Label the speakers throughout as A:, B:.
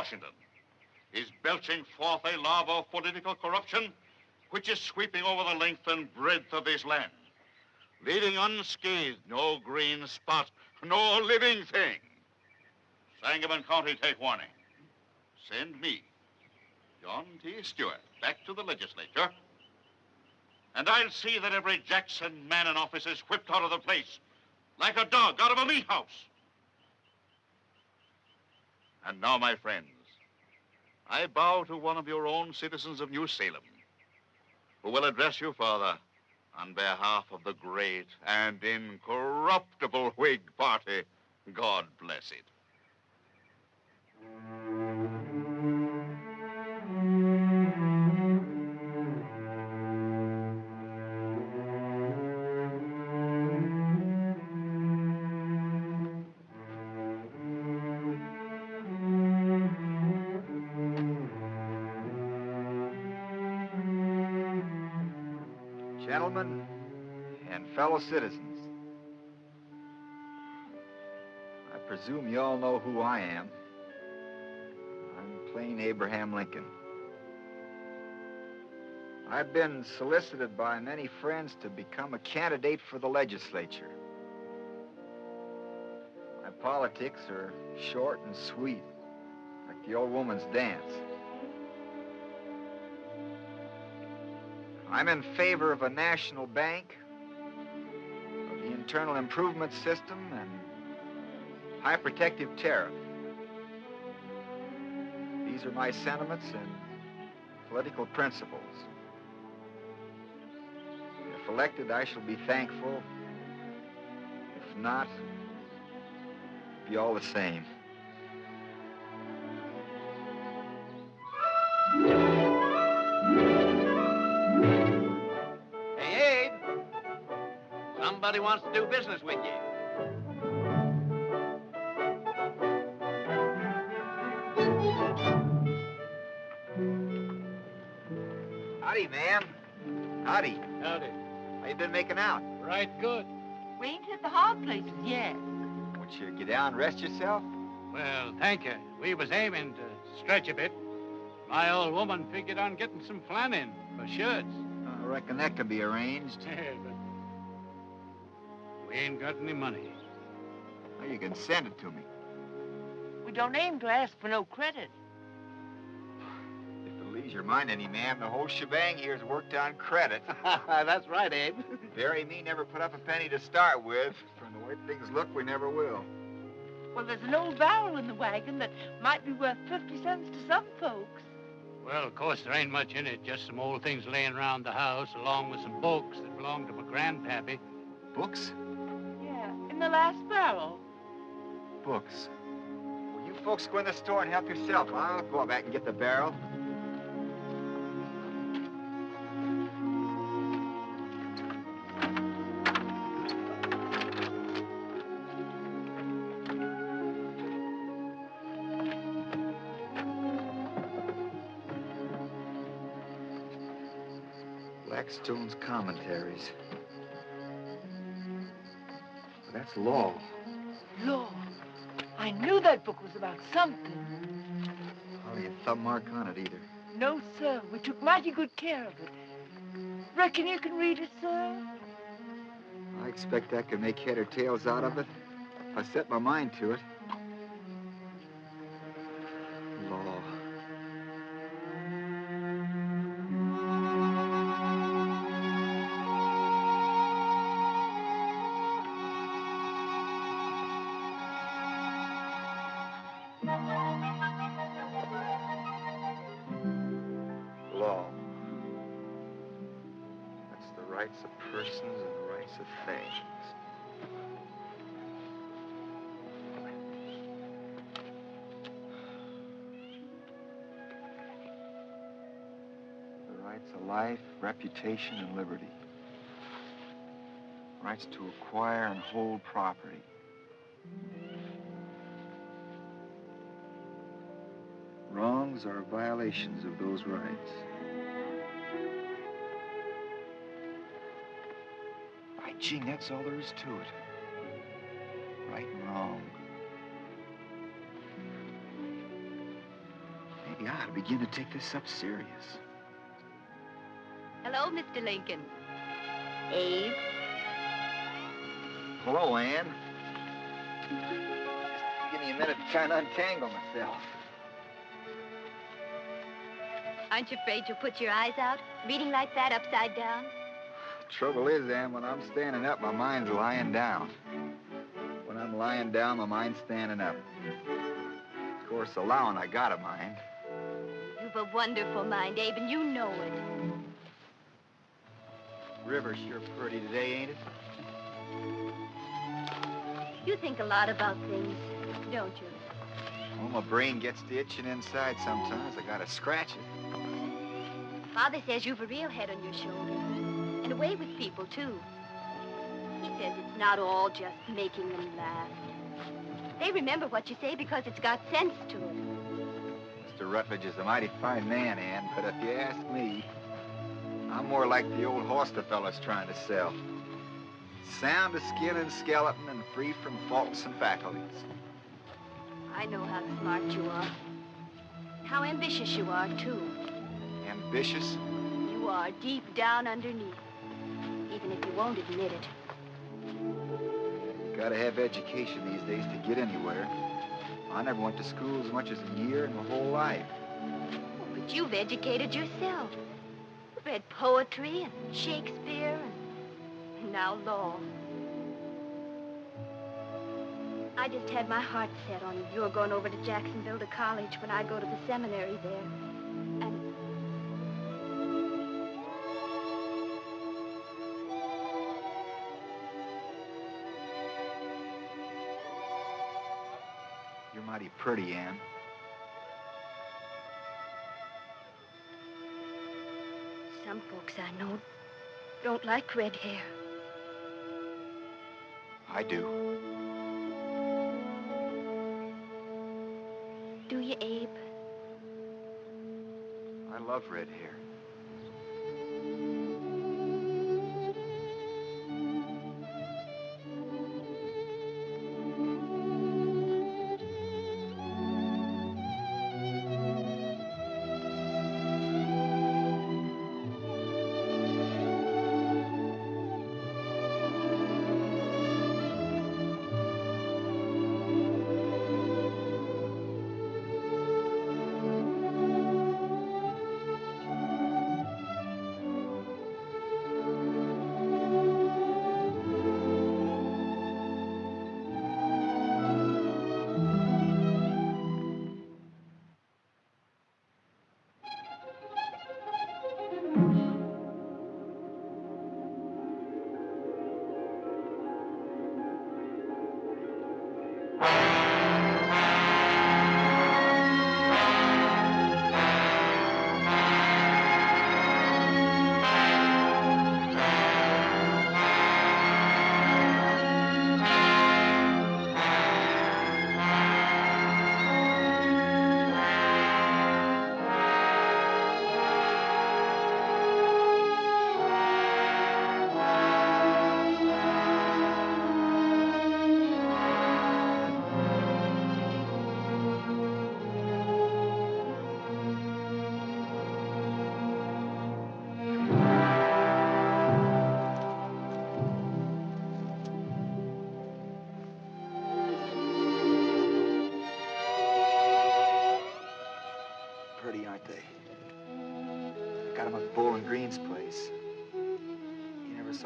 A: Washington, is belching forth a lava of political corruption which is sweeping over the length and breadth of this land, leaving unscathed no green spot, no living thing. Sangamon County, take warning. Send me, John T. Stuart, back to the legislature, and I'll see that every Jackson man in office is whipped out of the place like a dog out of a meat house. And now, my friends, I bow to one of your own citizens of New Salem, who will address you, Father, on behalf of the great and incorruptible Whig Party. God bless it.
B: Gentlemen and fellow citizens, I presume you all know who I am. I'm plain Abraham Lincoln. I've been solicited by many friends to become a candidate for the legislature. My politics are short and sweet, like the old woman's dance. I'm in favor of a national bank, of the internal improvement system, and high protective tariff. These are my sentiments and political principles. If elected, I shall be thankful. If not, be all the same.
C: Somebody wants to do business with you.
B: Howdy, ma'am. Howdy.
D: Howdy.
B: How you been making out?
D: Right good.
E: We ain't hit the hard places yet.
B: Want you get down and rest yourself?
D: Well, thank you. We was aiming to stretch a bit. My old woman figured on getting some flan in for shirts.
B: I reckon that could be arranged.
D: Yeah, we ain't got any money.
B: Well, you can send it to me.
E: We don't aim to ask for no credit.
B: If it leaves your mind any, ma'am, the whole shebang here is worked on credit.
C: That's right, Abe.
B: Barry and me never put up a penny to start with. From the way things look, we never will.
E: Well, there's an old barrel in the wagon that might be worth 50 cents to some folks.
D: Well, of course, there ain't much in it. Just some old things laying around the house, along with some books that belonged to my grandpappy.
B: Books?
E: The last barrel.
B: Books. Well, you folks go in the store and help yourself. I'll go back and get the barrel. Blackstone's commentaries. That's law.
E: Lord, I knew that book was about something.
B: Oh, Hardly a thumb mark on it either.
E: No, sir, we took mighty good care of it. Reckon you can read it, sir?
B: I expect I can make head or tails out of it if I set my mind to it. Persons and rights of things. The rights of life, reputation, and liberty. Rights to acquire and hold property. Wrongs are violations of those rights. By jing, that's all there is to it. Right and wrong. Maybe I ought to begin to take this up serious.
F: Hello, Mr. Lincoln. Abe.
B: Hello, Ann. Just give me a minute to try and untangle myself.
F: Aren't you afraid you'll put your eyes out, reading like that upside down?
B: Trouble is, Ann, when I'm standing up, my mind's lying down. When I'm lying down, my mind's standing up. Of course, allowing I got a mind.
F: You've a wonderful mind, Abe, and you know it.
B: River's sure pretty today, ain't it?
F: You think a lot about things, don't you?
B: Well, my brain gets to itching inside sometimes. I gotta scratch it.
F: Father says you've a real head on your shoulders. And a way with people, too. He says it's not all just making them laugh. They remember what you say because it's got sense to it.
B: Mr. Rutledge is a mighty fine man, Ann, but if you ask me, I'm more like the old horse the fellow's trying to sell. Sound of skin and skeleton and free from faults and faculties.
F: I know how smart you are. How ambitious you are, too.
B: Ambitious?
F: You are deep down underneath. You won't admit it.
B: Gotta have education these days to get anywhere. I never went to school as much as a year in my whole life.
F: Oh, but you've educated yourself. Read poetry and Shakespeare and now law. I just had my heart set on your going over to Jacksonville to college when I go to the seminary there.
B: Pretty, Ann.
F: some folks I know don't like red hair.
B: I do.
F: Do you, Abe?
B: I love red hair.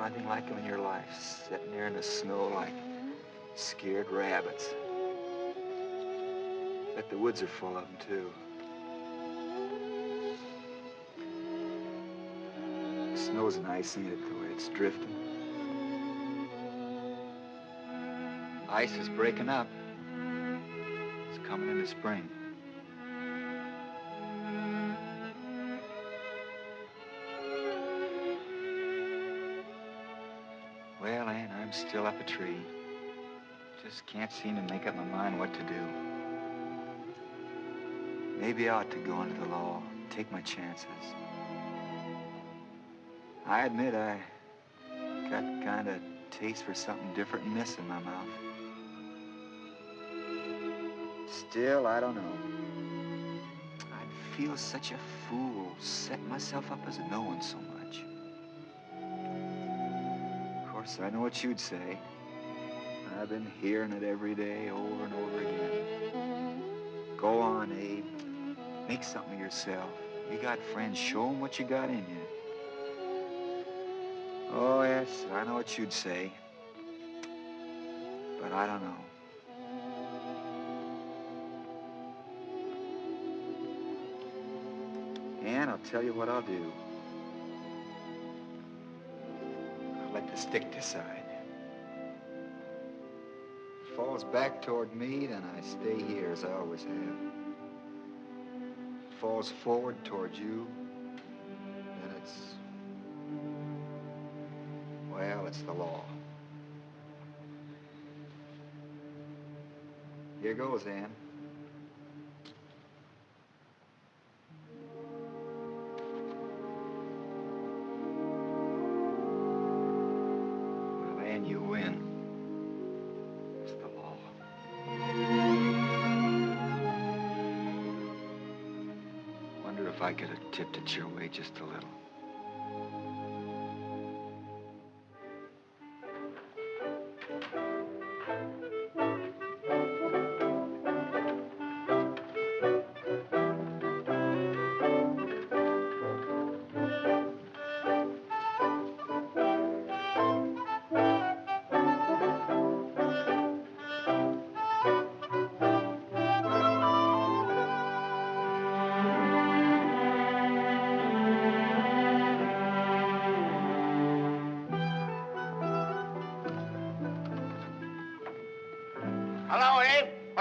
B: Anything like 'em in your life, sitting there in the snow like scared rabbits. Bet the woods are full of 'em, too. The snow's nice, ain't it, the way it's drifting? Ice is breaking up. It's coming into spring. Still up a tree. Just can't seem to make up my mind what to do. Maybe I ought to go into the law, take my chances. I admit I got kind of taste for something different than this in my mouth. Still, I don't know. I'd feel such a fool setting myself up as knowing so much. I know what you'd say. I've been hearing it every day over and over again. Go on, Abe. Make something of yourself. You got friends. Show 'em what you got in you. Oh, yes, I know what you'd say. But I don't know. And I'll tell you what I'll do. The stick decide. Falls back toward me, then I stay here as I always have. Falls forward toward you, then it's... Well, it's the law. Here goes, Ann. Just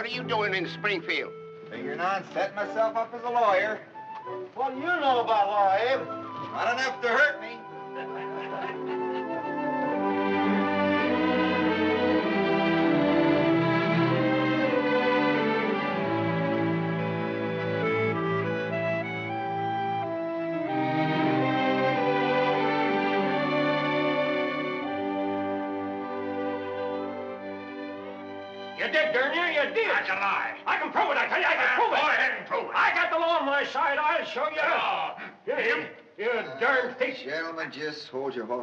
C: What are you doing in Springfield?
B: Figuring on setting myself up as a lawyer.
C: What do you know about law, Abe?
B: Not enough to hurt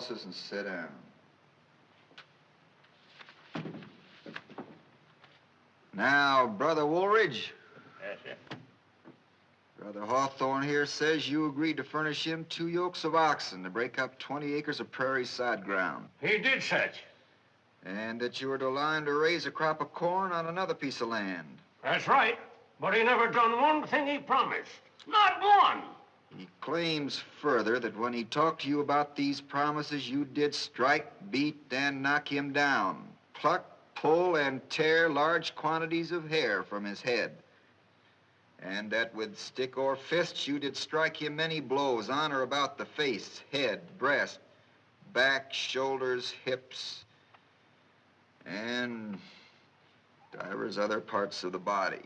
A: and
B: sit down. Now, Brother Woolridge,
G: Yes, sir.
B: Brother Hawthorne here says you agreed to furnish him two yokes of oxen to break up 20 acres of prairie side ground,
G: He did such.
B: and that you were to line to raise a crop of corn on another piece of land.
G: That's right. But he never done one thing he promised. Not one.
B: He claims further that when he talked to you about these promises, you did strike, beat, and knock him down, pluck, pull, and tear large quantities of hair from his head. And that with stick or fist, you did strike him many blows on or about the face, head, breast, back, shoulders, hips, and divers other parts of the body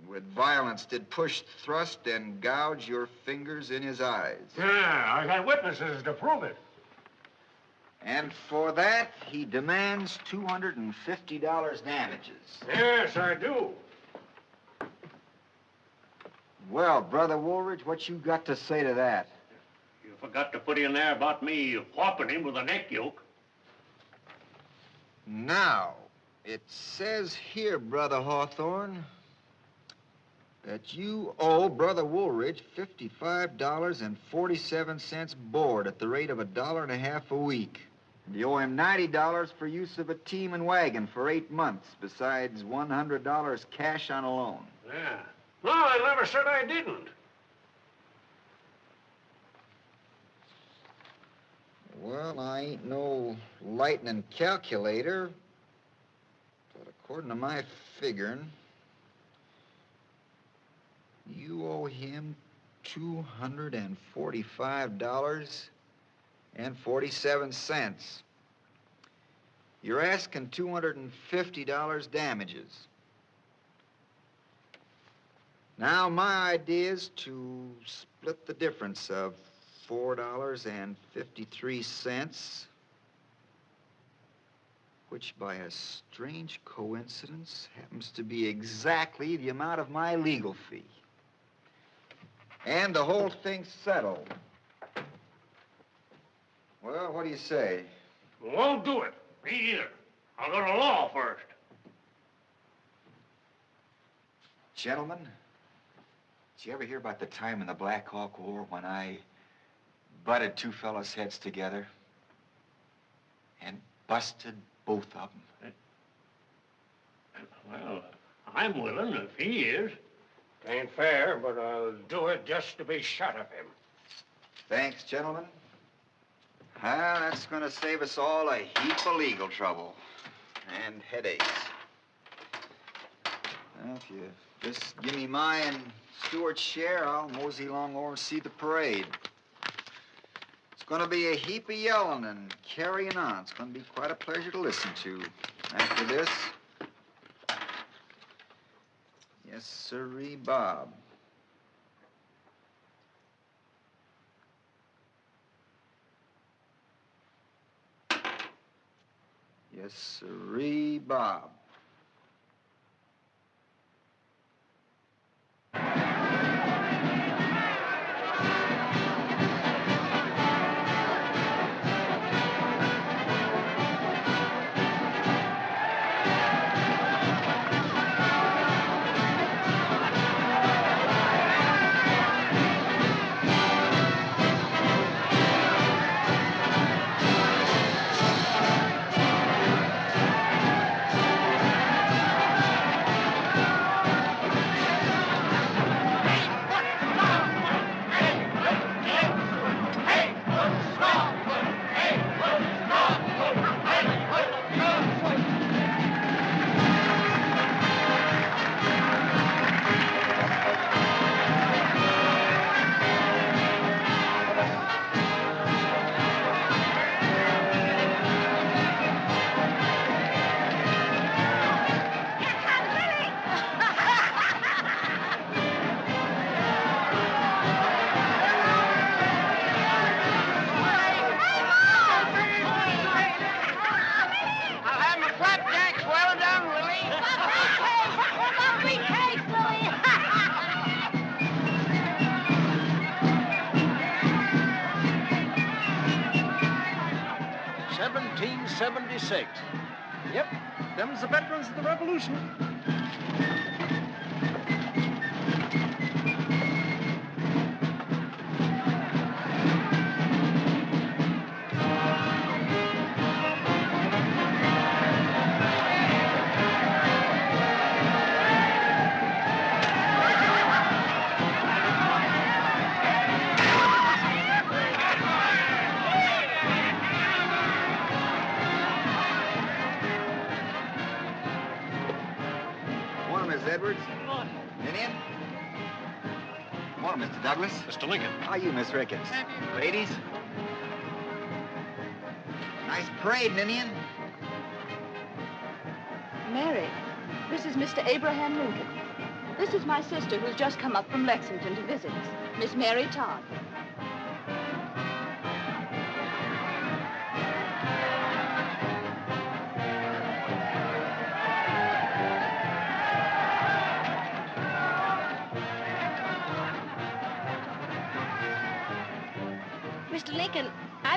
B: and with violence did push, thrust, and gouge your fingers in his eyes.
G: Yeah, I got witnesses to prove it.
B: And for that, he demands $250 damages.
G: Yes, I do.
B: Well, Brother Woolridge, what you got to say to that?
G: You forgot to put in there about me whopping him with a neck yoke.
B: Now, it says here, Brother Hawthorne, that you owe Brother Woolridge $55.47 board at the rate of a dollar and a half a week. And you owe him $90 for use of a team and wagon for eight months, besides $100 cash on a loan.
G: Yeah. No, I never said I didn't.
B: Well, I ain't no lightning calculator, but according to my figuring, you owe him two hundred and forty-five dollars and forty-seven cents. You're asking two hundred and fifty dollars damages. Now, my idea is to split the difference of four dollars and fifty-three cents which by a strange coincidence happens to be exactly the amount of my legal fee. And the whole thing's settled. Well, what do you say?
G: Won't do it. Me either. I'll go to law first.
B: Gentlemen, did you ever hear about the time in the Black Hawk War when I butted two fellas' heads together and busted both of them?
G: Well, I'm willing if he is. Ain't fair, but I'll do it just to be shut of him.
B: Thanks, gentlemen. Well, that's going to save us all a heap of legal trouble and headaches. Well, if you just give me my and Stuart's share, I'll mosey along over and see the parade. It's going to be a heap of yelling and carrying on. It's going to be quite a pleasure to listen to. After this, yes, sirree, Bob. Yes, sirree, Bob. Mr.
G: Lincoln.
B: How are you, Miss Ricketts? Ladies? Nice parade, Ninian.
H: Mary, this is Mr. Abraham Lincoln. This is my sister who's just come up from Lexington to visit us, Miss Mary Todd.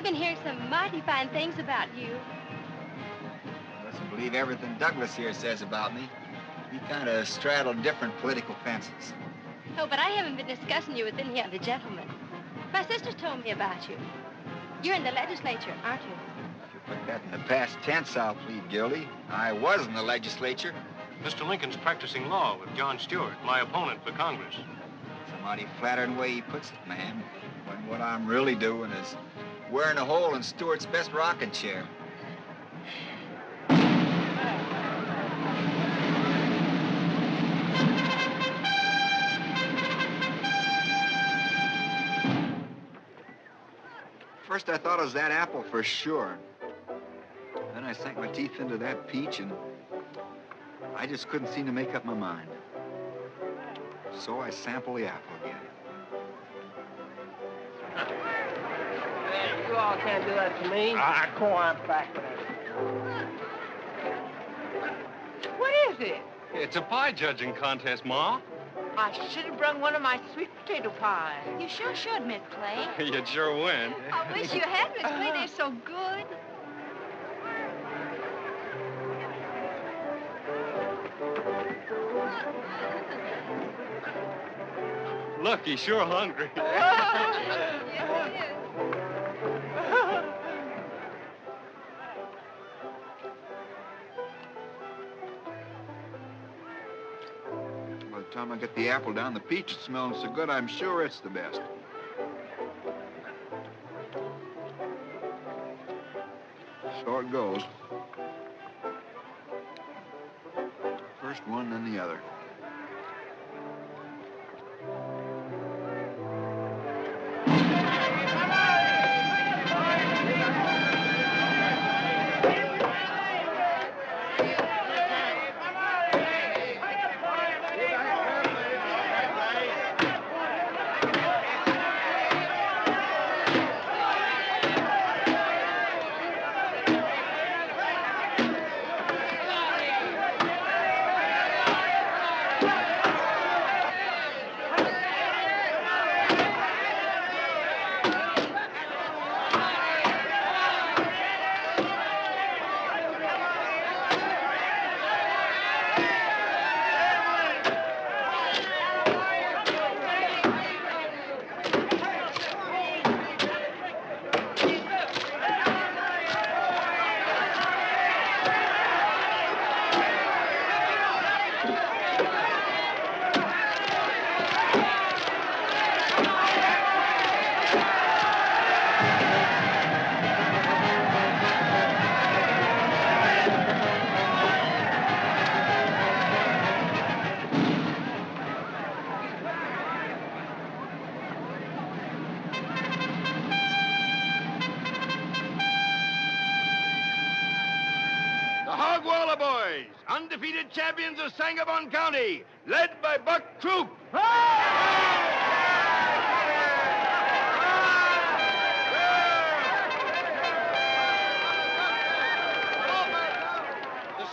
F: I've been hearing some mighty fine things about you.
B: Doesn't believe everything Douglas here says about me. We kind of straddle different political fences.
F: Oh, but I haven't been discussing you with any other gentlemen. My sister's told me about you. You're in the legislature, aren't you?
B: If you put that in the past tense, I'll plead guilty. I was in the legislature.
G: Mr. Lincoln's practicing law with John Stuart, my opponent for Congress.
B: It's a mighty flattering way he puts it, ma'am. When what I'm really doing is wearing a hole in Stuart's best rocking chair. First, I thought it was that apple for sure. Then I sank my teeth into that peach, and I just couldn't seem to make up my mind. So I sampled the apple again.
C: All can't do that to me.
I: Ah, go on back with it.
E: What is it?
J: It's a pie judging contest, Ma.
E: I should have brung one of my sweet potato pies.
F: You sure should, Miss Clay.
J: You'd sure win.
F: I wish you had, Miss Clay. They're so good.
J: Look, he's sure hungry.
B: time I get the apple down, the peach is smelling so good, I'm sure it's the best. So it goes. First one, then the other.
K: County, led by Buck Troop. The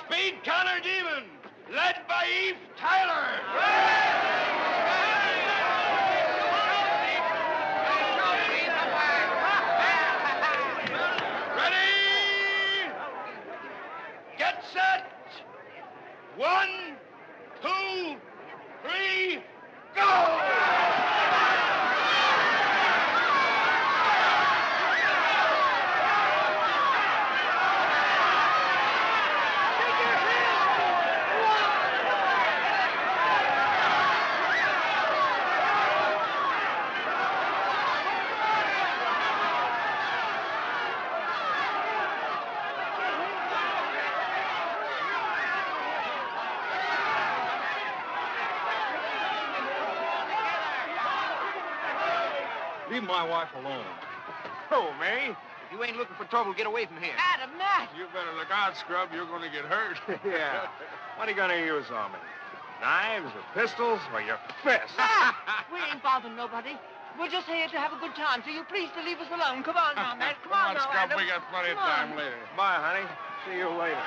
K: Speed Connor Demons, led by Eve Tyler. Ready? Get set. One, two, three, go!
J: Leave my wife alone.
K: Oh, Mary, if you ain't looking for trouble, get away from here.
E: Adam, Matt.
K: You better look out, Scrub. You're going to get hurt. yeah. What are you going to use on me? Knives or pistols or your fists?
E: Ah, we ain't bothering nobody. We're just here to have a good time, so you please to leave us alone. Come on now, Matt. Come, on, now,
K: Scrub.
E: Adam.
K: We got plenty of
E: Come on.
K: time later. Bye, honey. See you later.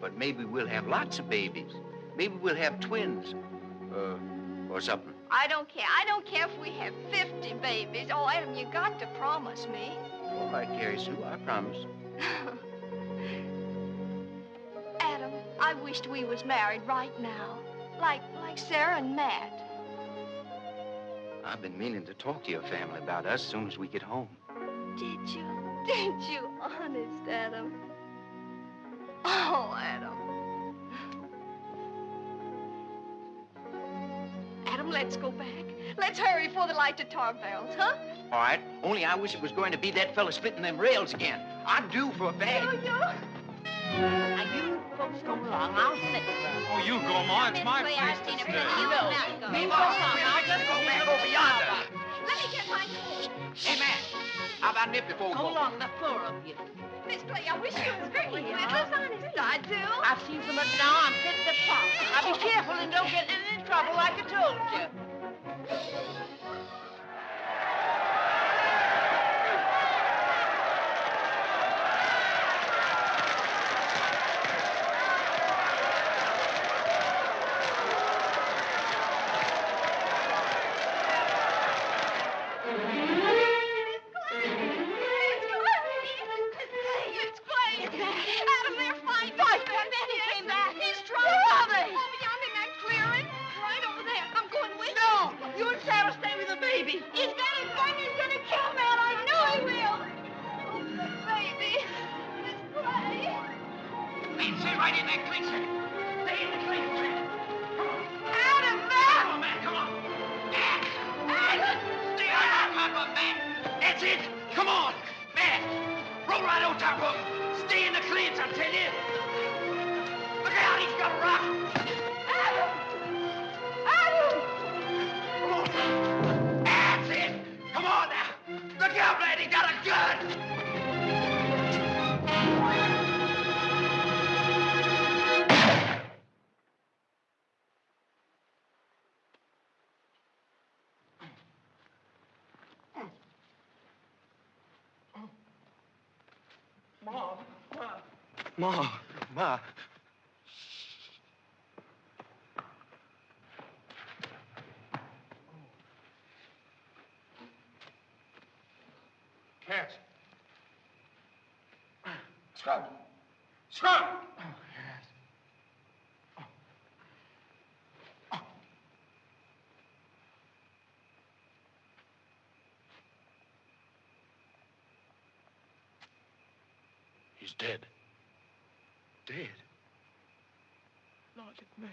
A: But maybe we'll have lots of babies. Maybe we'll have twins. Uh, or something.
L: I don't care. I don't care if we have 50 babies. Oh, Adam, you got to promise me.
A: All right, Carrie Sue, I promise.
L: Adam, I wished we was married right now. Like, like Sarah and Matt.
A: I've been meaning to talk to your family about us as soon as we get home.
L: Did you? Did you? Honest, Adam. Oh, Adam. Adam, let's go back. Let's hurry before the light to tar barrels, huh?
A: All right, only I wish it was going to be that fella spitting them rails again. I'm due for a bag.
E: Now, you folks go along. I'll sit there.
J: Oh, you go, Ma. It's my place to
E: You
J: stay.
E: know.
A: Me, Ma, I'll just go back over yonder.
L: Let me get my coat.
A: Hey, man, how about nip before we
E: Go
A: go?
E: along, the four of you.
L: Miss Clay, I wish you was here. I do.
E: I've seen so much now, I'm fit to pop. Now be careful and don't get in any trouble like I told you.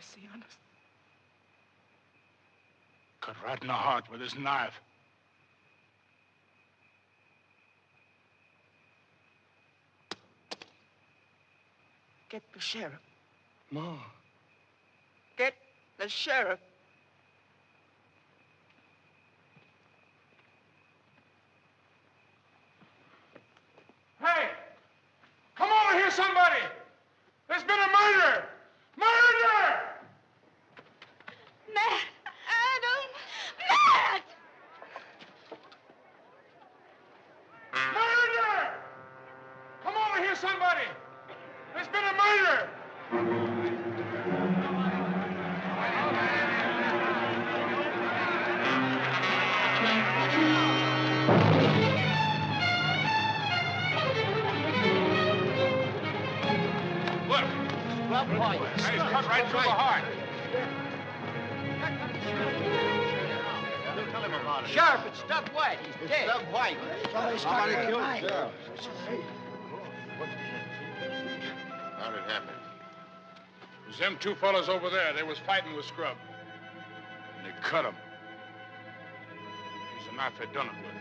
K: Mercy on us. Cut right in the heart with his knife.
E: Get the sheriff.
J: Ma.
E: Get the sheriff. Sheriff, it's Scrub White. He's dead.
B: Scrub White. Somebody killed him.
M: How'd it happen?
K: It was them two fellas over there. They was fighting with Scrub. And they cut him. Use the knife they done it with.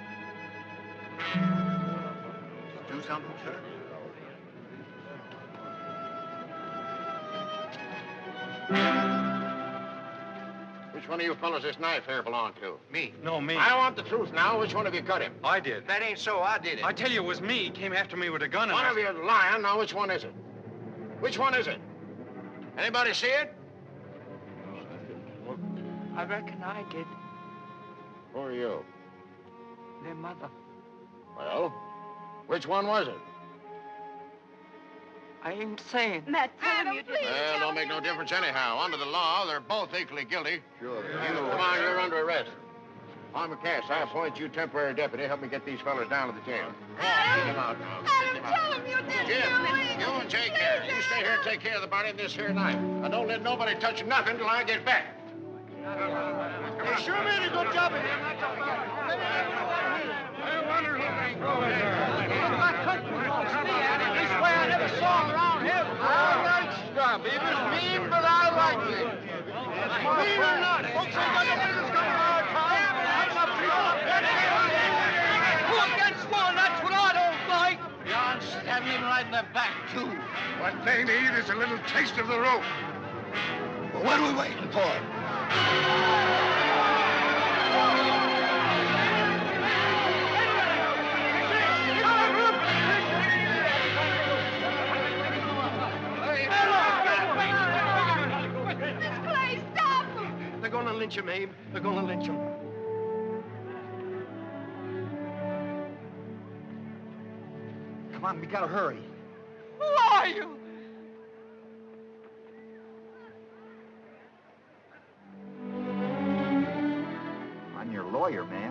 A: Do something, sir?
M: Which one of you fellas this knife here belong to?
A: Me.
J: No, me.
M: I want the truth now. Which one of you cut him?
J: I did.
A: That ain't so. I did it.
J: I tell you, it was me. He came after me with a gun and
M: One
J: I...
M: of you is lying. Now, which one is it? Which one is it? Anybody see it?
E: I reckon I did.
M: Who are you?
E: Their mother.
M: Well, which one was it?
E: I ain't saying.
F: Matt, tell him you did.
M: Well, don't make no difference anyhow. Under the law, they're both equally guilty. Sure. You, come on, you're under arrest. Palmer Cass, I appoint you temporary deputy. Help me get these fellas down to the jail. Take them out now.
L: Adam, tell him you didn't
M: Jim, you and take care. You stay here and take care of the body and this here knife. And don't let nobody touch nothing till I get back.
C: They sure made a good job of him.
K: I wonder who they go
C: This way I never saw him around here. I like Scrub. He was mean, but I liked him. Mean or not, folks ain't got no business coming to our town. I'm up to Who against one? That's what I don't like.
G: John right in the back, too.
K: What they need is a little taste of the rope.
C: Well, what are we waiting for?
I: Gonna lynch him, Abe. They're gonna lynch him.
B: Come on, we gotta hurry.
E: Who are you?
B: I'm your lawyer, man.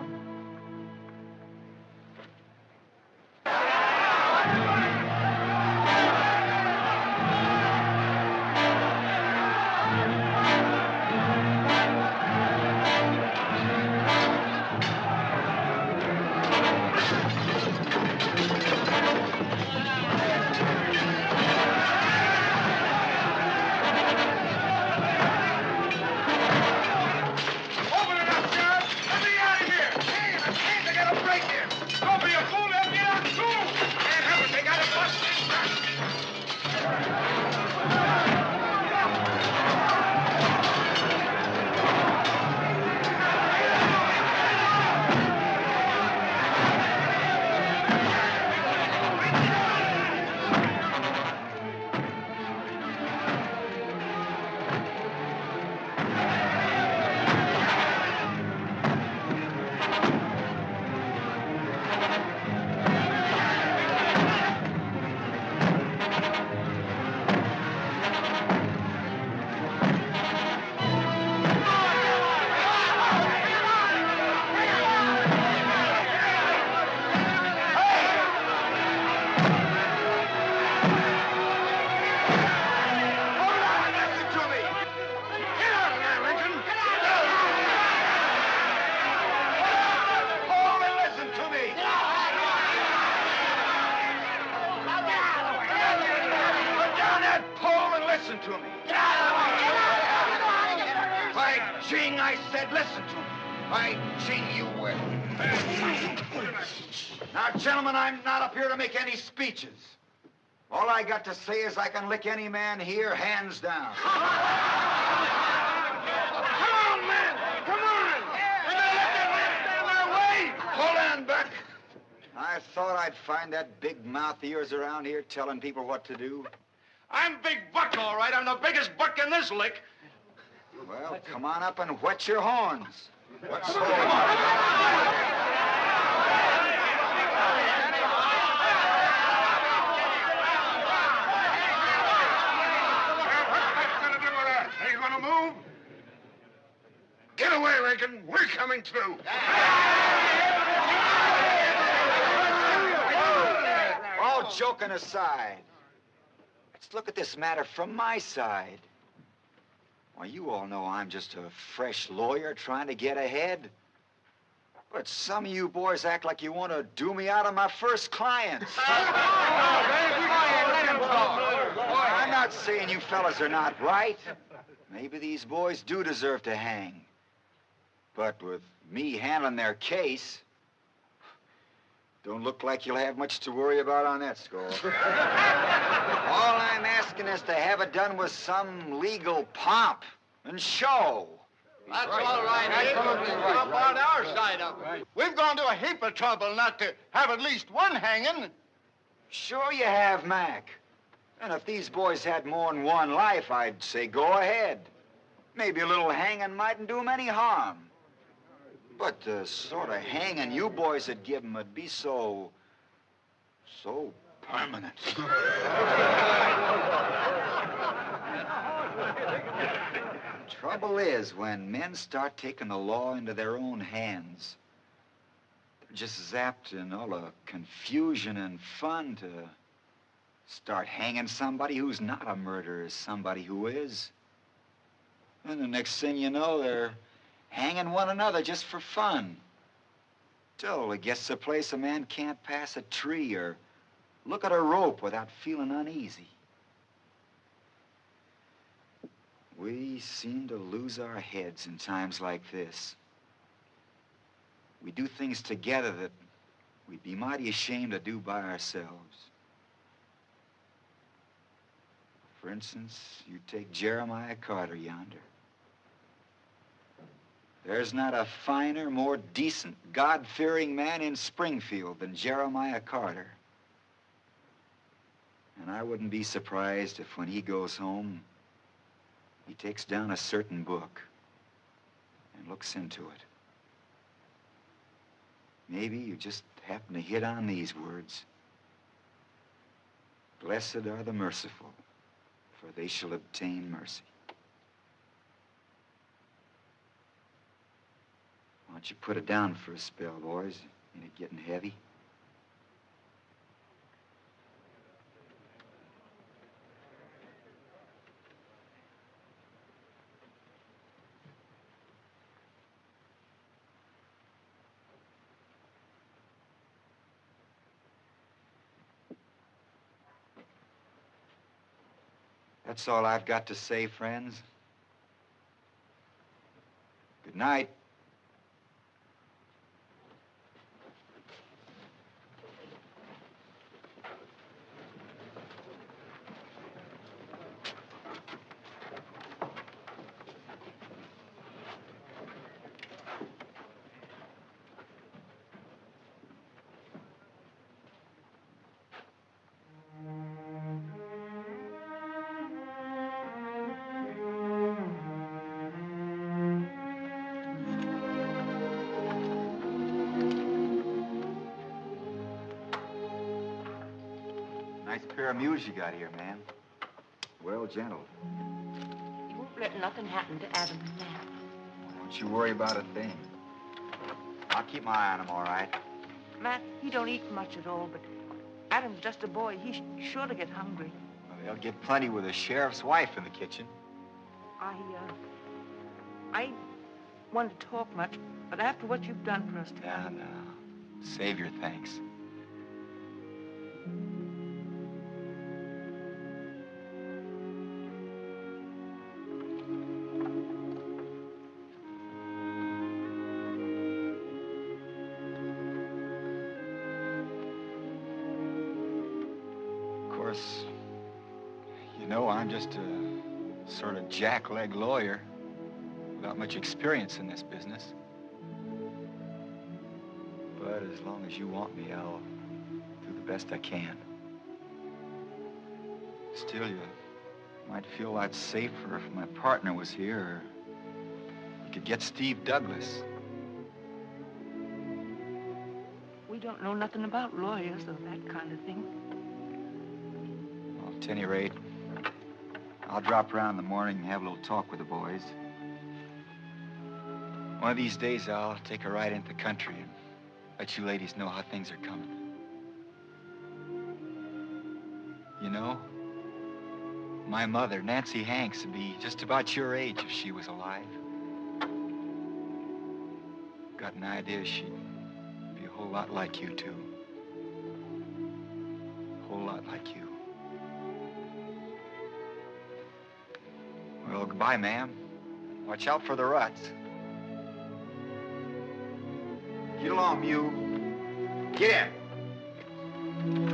C: To say is I can lick any man here hands down. Come on, man! Come on! We're gonna let that man stand in our way! Hold on, Buck. I thought I'd find that big mouth of yours around here telling people what to do.
G: I'm Big Buck, all right. I'm the biggest buck in this lick.
B: Well, come on up and wet your horns. What's
K: What's gonna do with us? Are you gonna move? Get away, Lincoln. We're coming through.
B: All joking aside, let's look at this matter from my side. Well, you all know I'm just a fresh lawyer trying to get ahead. But some of you boys act like you want to do me out of my first clients. I'm not saying you fellas are not right. Maybe these boys do deserve to hang. But with me handling their case, don't look like you'll have much to worry about on that score. All I'm asking is to have it done with some legal pomp and show.
C: That's all right. Absolutely right. Up on our side of it. We've gone to a heap of trouble not to have at least one hanging.
B: Sure you have, Mac. And if these boys had more than one life, I'd say go ahead. Maybe a little hanging mightn't do 'em any harm. But uh, the sort of hanging you boys would give 'em would be so... so permanent. Trouble is, when men start taking the law into their own hands, they're just zapped in all the confusion and fun to start hanging somebody who's not a murderer somebody who is. And the next thing you know, they're hanging one another just for fun. Till it gets a place a man can't pass a tree or look at a rope without feeling uneasy. We seem to lose our heads in times like this. We do things together that we'd be mighty ashamed to do by ourselves. For instance, you take Jeremiah Carter yonder. There's not a finer, more decent, God-fearing man in Springfield than Jeremiah Carter. And I wouldn't be surprised if when he goes home, he takes down a certain book and looks into it. Maybe you just happen to hit on these words. Blessed are the merciful, for they shall obtain mercy. Why don't you put it down for a spell, boys? Ain't it getting heavy? That's all I've got to say, friends. Good night. Pair of mules you got here, man. Well gentle.
E: You won't let nothing happen to Adam Matt.
B: Don't you worry about a thing. I'll keep my eye on him, all right?
E: Matt, he don't eat much at all, but Adam's just a boy. He's sure to get hungry.
B: Well, they'll get plenty with the sheriff's wife in the kitchen.
E: I, uh, I one to talk much, but after what you've done for us
B: Now,
E: tonight,
B: now. Save your thanks. Jackleg lawyer without much experience in this business. But as long as you want me, I'll do the best I can. Still, you might feel a lot safer if my partner was here, or you could get Steve Douglas.
E: we don't know nothing about lawyers or that kind of thing.
B: Well, at any rate, I'll drop around in the morning and have a little talk with the boys. One of these days, I'll take a ride into the country and let you ladies know how things are coming. You know, my mother, Nancy Hanks, would be just about your age if she was alive. Got an idea she'd be a whole lot like you, too. A whole lot like you. Well, goodbye, ma'am. Watch out for the ruts. Get along, Mew. Get in.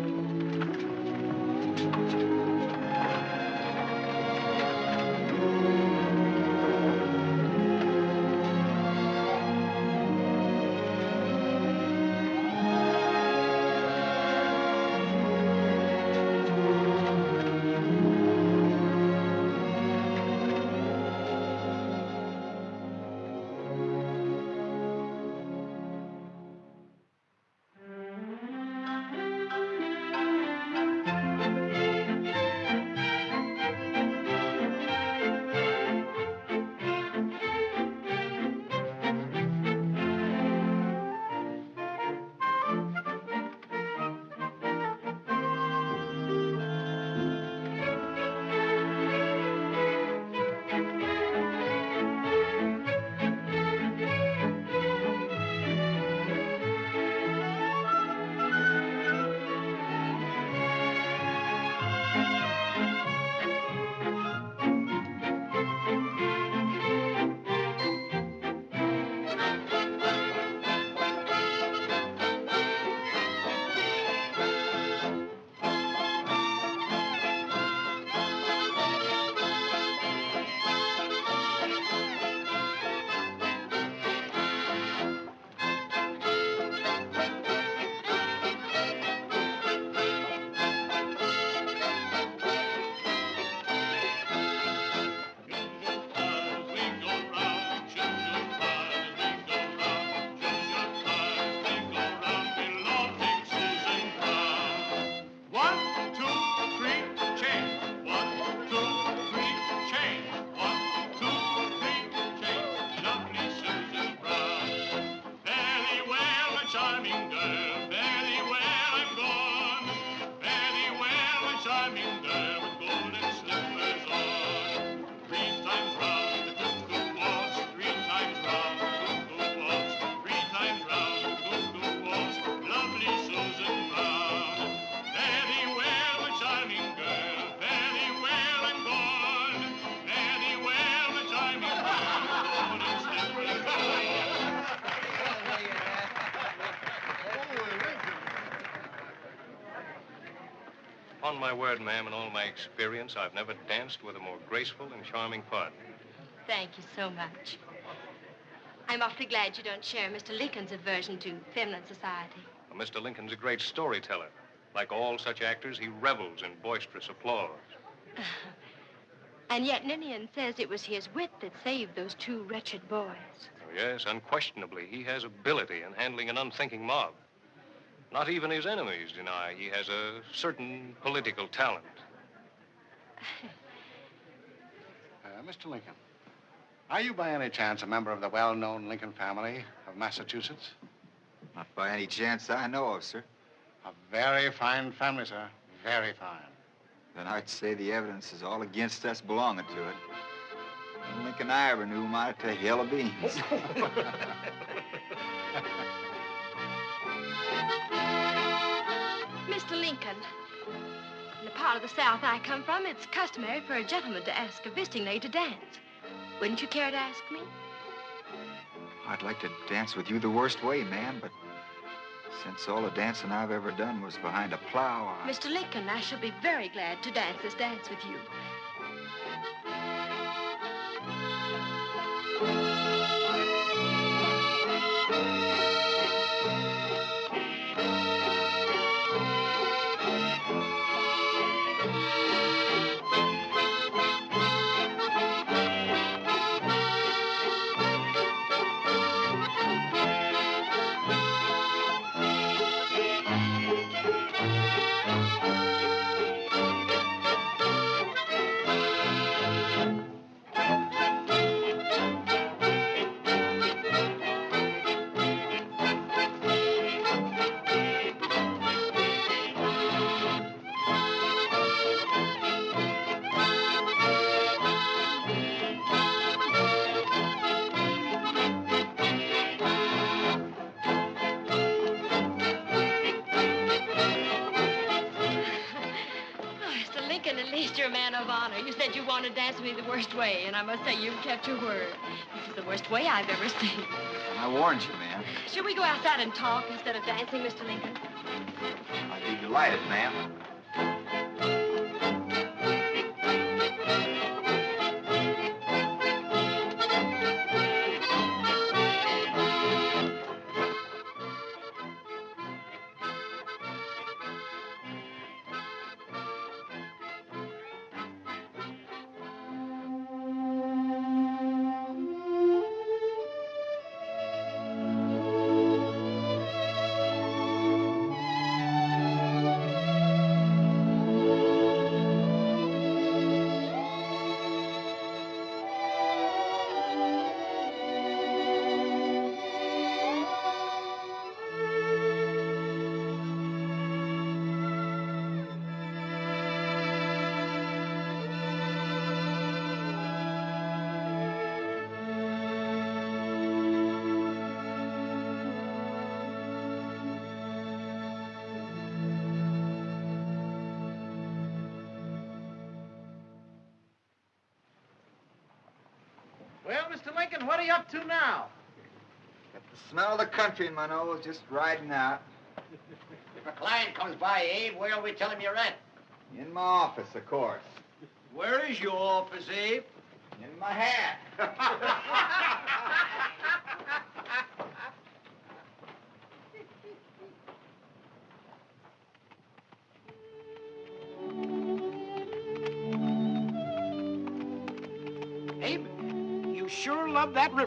N: My word, ma'am, in all my experience, I've never danced with a more graceful and charming partner.
F: Thank you so much. I'm awfully glad you don't share Mr. Lincoln's aversion to feminine society.
N: Well, Mr. Lincoln's a great storyteller. Like all such actors, he revels in boisterous applause.
F: And yet Ninian says it was his wit that saved those two wretched boys.
N: Oh, yes, unquestionably, he has ability in handling an unthinking mob. Not even his enemies deny he has a certain political talent.
O: Uh, Mr. Lincoln, are you by any chance a member of the well-known Lincoln family of Massachusetts?
B: Not by any chance I know of, sir.
O: A very fine family, sir. Very fine.
B: Then I'd say the evidence is all against us belonging to it. No Lincoln I ever knew might to hell of beans.
F: Mr. Lincoln, in the part of the South I come from, it's customary for a gentleman to ask a visiting lady to dance. Wouldn't you care to ask me?
B: I'd like to dance with you the worst way, ma'am, but since all the dancing I've ever done was behind a plow, I...
F: Mr. Lincoln, I shall be very glad to dance this dance with you. I must say you've kept your word. This is the worst way I've ever seen.
B: I warned you, ma'am.
F: Should we go outside and talk instead of dancing, Mr. Lincoln?
B: I'd be delighted, ma'am.
P: Mr. Lincoln, what are you up to now?
B: Got the smell of the country in my nose, just riding out.
G: If a client comes by, Abe, where'll we tell him you're at?
B: In my office, of course.
G: Where is your office, Abe?
B: In my hat.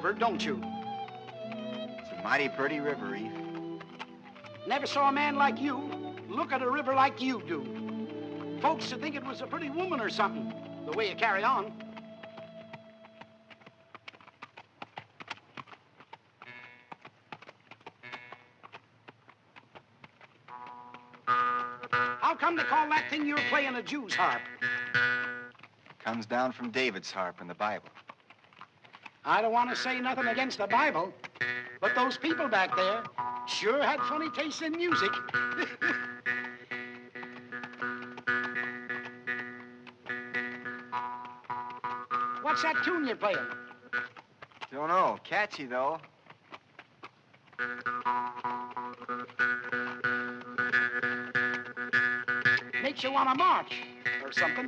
Q: river, don't you?
B: It's a mighty pretty river, Eve.
Q: Never saw a man like you look at a river like you do. Folks would think it was a pretty woman or something, the way you carry on. How come they call that thing you're playing a Jew's harp?
B: Comes down from David's harp in the Bible.
Q: I don't want to say nothing against the Bible, but those people back there sure had funny tastes in music. What's that tune you're playing?
B: Don't know. Catchy, though.
R: takes you on a march or something.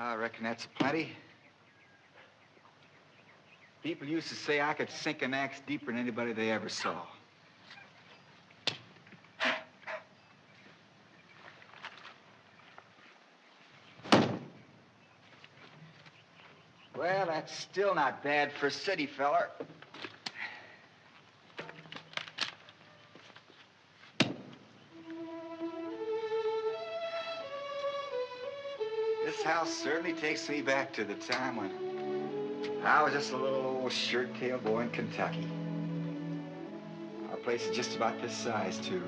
B: Ah, I reckon that's plenty. People used to say I could sink an axe deeper than anybody they ever saw. Well, that's still not bad for a city feller. House certainly takes me back to the time when I was just a little old shirt-tail boy in Kentucky. Our place is just about this size, too.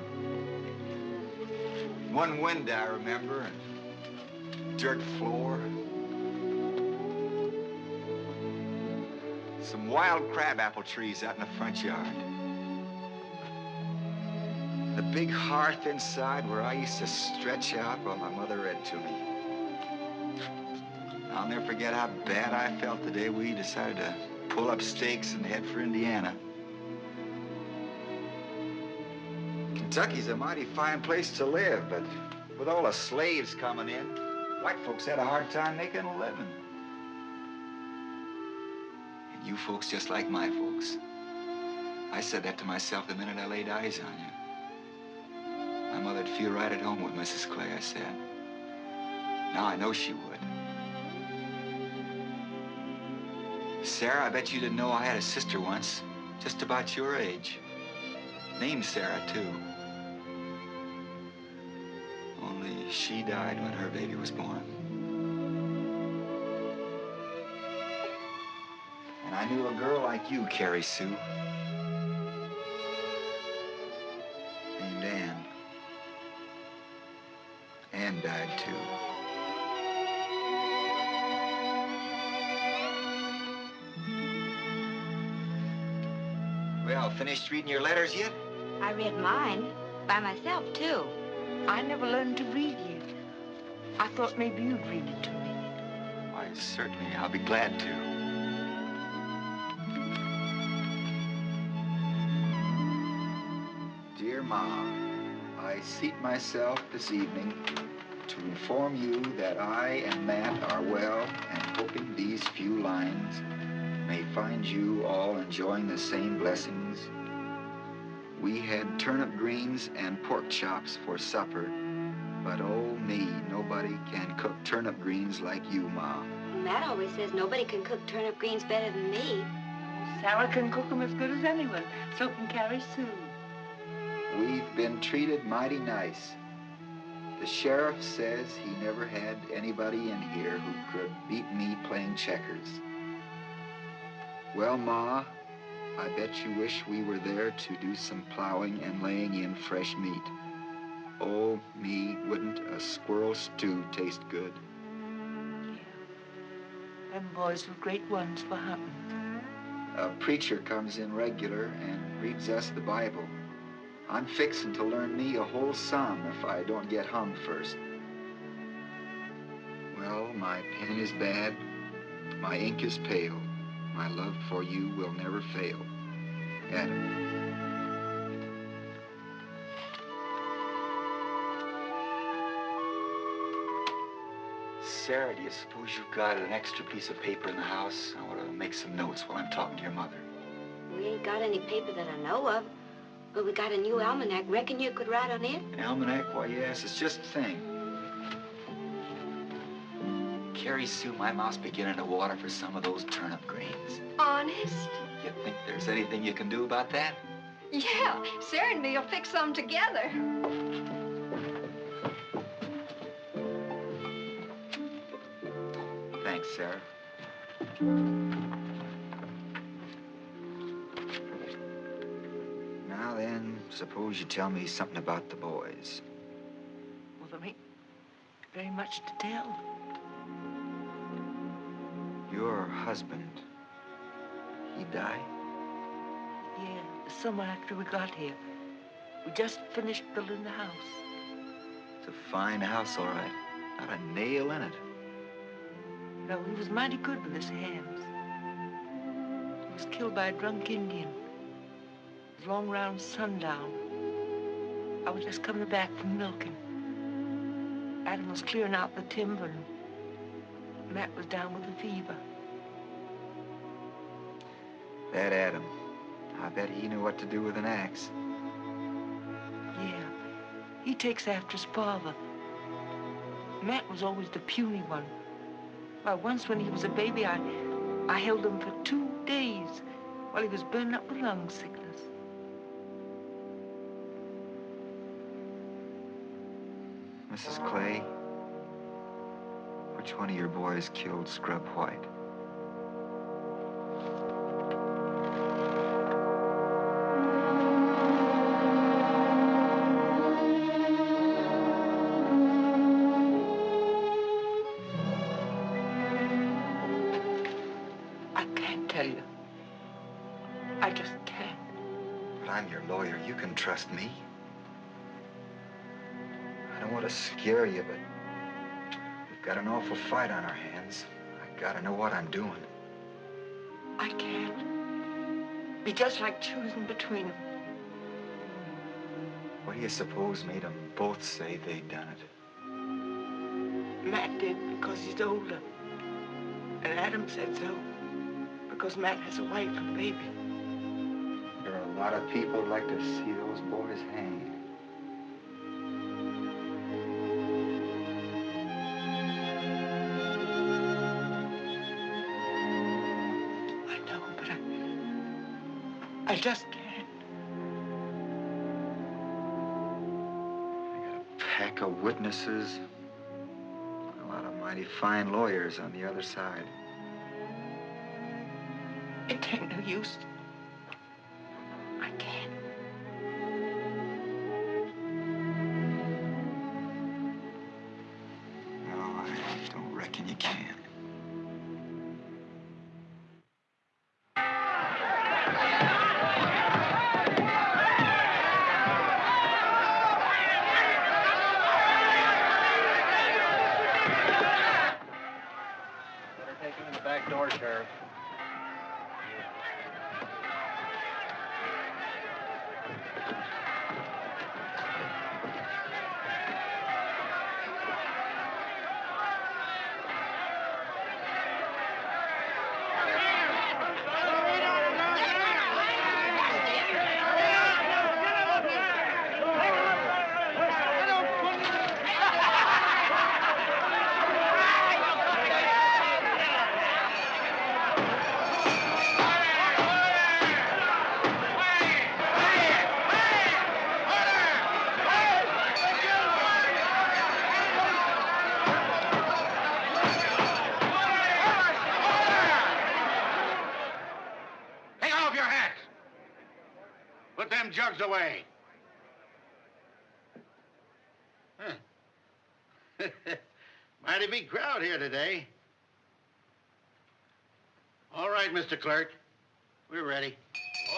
B: One window, I remember, and dirt floor. Some wild crabapple trees out in the front yard. The big hearth inside where I used to stretch out while my mother read to me. Never forget how bad I felt the day we decided to pull up stakes and head for Indiana. Kentucky's a mighty fine place to live, but with all the slaves coming in, white folks had a hard time making a living. And you folks just like my folks. I said that to myself the minute I laid eyes on you. My mother'd feel right at home with Mrs. Clay, I said. Now I know she would. Sarah, I bet you didn't know I had a sister once, just about your age. Named Sarah, too. Only she died when her baby was born. And I knew a girl like you, Carrie Sue. Finished reading your letters yet?
S: I read mine by myself, too.
E: I never learned to read yet. I thought maybe you'd read it to me.
B: Why, certainly. I'll be glad to. Dear Ma, I seat myself this evening to inform you that I and Matt are well and hoping these few lines may find you all enjoying the same blessings. We had turnip greens and pork chops for supper, but oh me, nobody can cook turnip greens like you, Ma.
S: Matt always says nobody can cook turnip greens better than me.
E: Sarah can cook 'em as good as anyone. So can Carrie Sue.
B: We've been treated mighty nice. The sheriff says he never had anybody in here who could beat me playing checkers. Well, Ma, I bet you wish we were there to do some plowing and laying in fresh meat. Oh, me, wouldn't a squirrel stew taste good?
E: Them boys were great ones for hunting.
B: A preacher comes in regular and reads us the Bible. I'm fixing to learn me a whole psalm if I don't get hung first. Well, my pen is bad, my ink is pale. My love for you will never fail. Adam. Sarah, do you suppose you've got an extra piece of paper in the house? I want to make some notes while I'm talking to your mother.
S: We ain't got any paper that I know of. but we got a new almanac. Reckon you could write on it?
B: An almanac? Why, yes, it's just the thing. Carrie Sue, my mouth's beginning to water for some of those turnip greens.
L: Honest?
B: You think there's anything you can do about that?
L: Yeah, Sarah and me will fix some together.
B: Thanks, Sarah. Now then, suppose you tell me something about the boys.
E: Well, there ain't very much to tell.
B: Your husband, he died?
E: Yeah, the summer after we got here. We just finished building the house.
B: It's a fine house, all right. Not a nail in it.
E: No, he was mighty good with his hands. He was killed by a drunk Indian. It was long round sundown. I was just coming back from milking. Adam was clearing out the timber, and Matt was down with a fever.
B: That Adam. I bet he knew what to do with an axe.
E: Yeah, he takes after his father. Matt was always the puny one. Why, once when he was a baby, I, I held him for two days while he was burning up with lung sickness.
B: Mrs. Clay, which one of your boys killed Scrub White?
E: Just like choosing between them.
B: What do you suppose made them both say they'd done it?
E: Matt did because he's older. And Adam said so because Matt has a wife and baby.
B: There are a lot of people who'd like to see those boys hanged.
E: Just can't. I got a
B: Pack of witnesses. A lot of mighty fine lawyers on the other side.
E: It ain't no use.
M: Today. All right, Mr. Clerk. We're ready.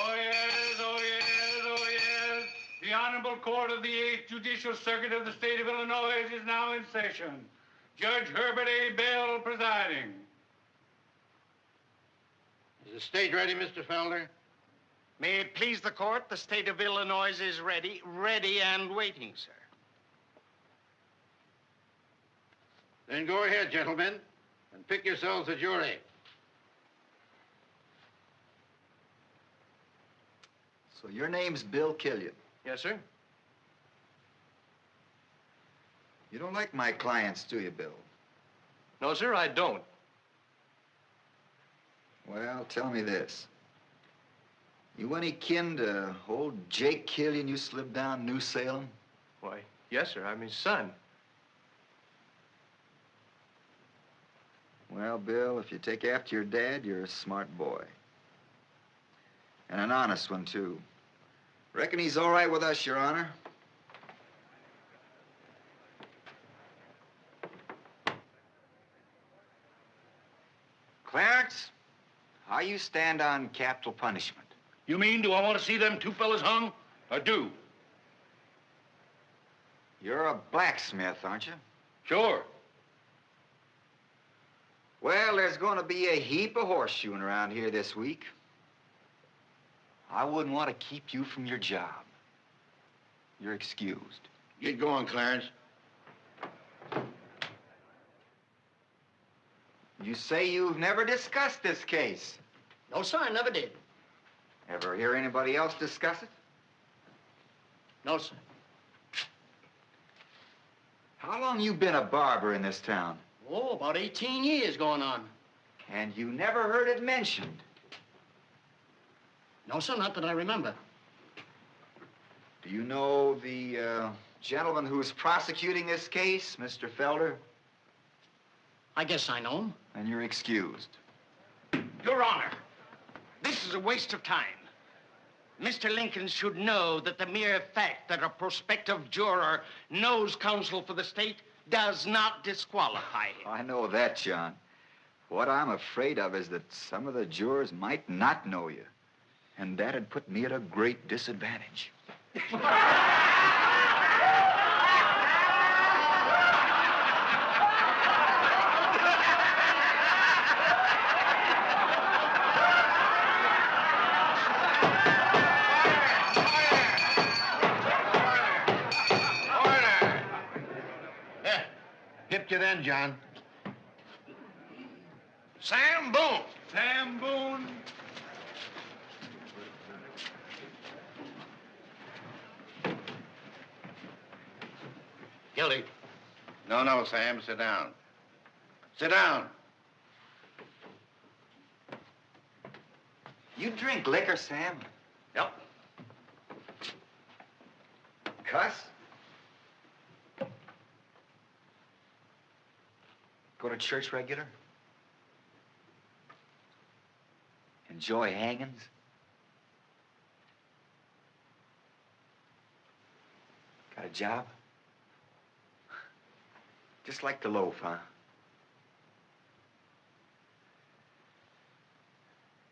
D: Oh, yes, oh, yes, oh, yes. The Honorable Court of the 8th Judicial Circuit of the State of Illinois is now in session. Judge Herbert A. Bell presiding.
M: Is the stage ready, Mr. Felder?
R: May it please the court, the state of Illinois is ready, ready and waiting, sir.
M: Then go ahead, gentlemen, and pick yourselves a jury.
B: So your name's Bill Killian.
I: Yes, sir.
B: You don't like my clients, do you, Bill?
I: No, sir, I don't.
B: Well, tell me this. You any kin to old Jake Killian you slipped down New Salem?
I: Why, yes, sir. I'm his son.
B: Well, Bill, if you take after your dad, you're a smart boy. And an honest one, too. Reckon he's all right with us, Your Honor. Clarence, how you stand on capital punishment?
K: You mean, do I want to see them two fellas hung? I do.
B: You're a blacksmith, aren't you?
K: Sure.
B: Well, there's going to be a heap of horseshoeing around here this week. I wouldn't want to keep you from your job. You're excused.
M: Get going, Clarence.
B: You say you've never discussed this case.
R: No, sir, I never did.
B: Ever hear anybody else discuss it?
R: No, sir.
B: How long you been a barber in this town?
R: Oh, about 18 years going on.
B: And you never heard it mentioned?
R: No, sir, not that I remember.
B: Do you know the uh, gentleman who's prosecuting this case, Mr. Felder?
R: I guess I know him.
B: Then you're excused.
R: Your Honor, this is a waste of time. Mr. Lincoln should know that the mere fact that a prospective juror knows counsel for the state does not disqualify him.
B: I know that, John. What I'm afraid of is that some of the jurors might not know you. And that'd put me at a great disadvantage.
M: John.
K: Sam Boone. Sam Boone.
M: Guilty. No, no, Sam. Sit down. Sit down.
B: You drink liquor, Sam?
R: Yep.
B: Cuss? Go to church regular? Enjoy hangings? Got a job? Just like the loaf, huh?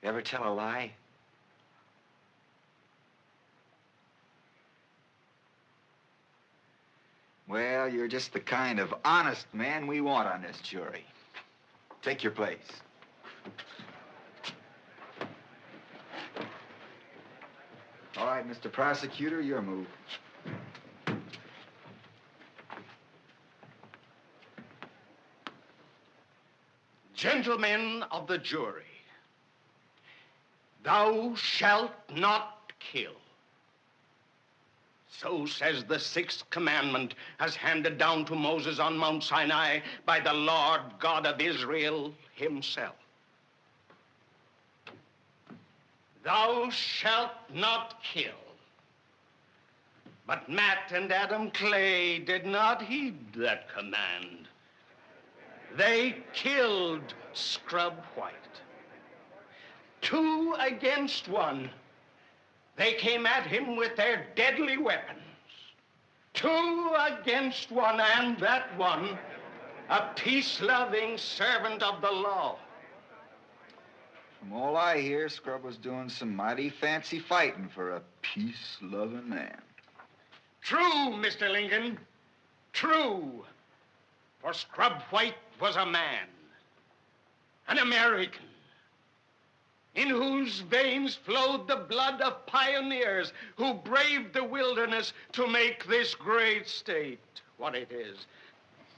B: You ever tell a lie? Well, you're just the kind of honest man we want on this jury. Take your place. All right, Mr. Prosecutor, your move.
R: Gentlemen of the jury, thou shalt not kill. So says the sixth commandment as handed down to Moses on Mount Sinai by the Lord God of Israel himself. Thou shalt not kill. But Matt and Adam Clay did not heed that command. They killed Scrub White. Two against one. They came at him with their deadly weapons. Two against one, and that one, a peace-loving servant of the law.
B: From all I hear, Scrub was doing some mighty fancy fighting for a peace-loving man.
R: True, Mr. Lincoln. True. For Scrub White was a man, an American, in whose veins flowed the blood of pioneers who braved the wilderness to make this great state what it is.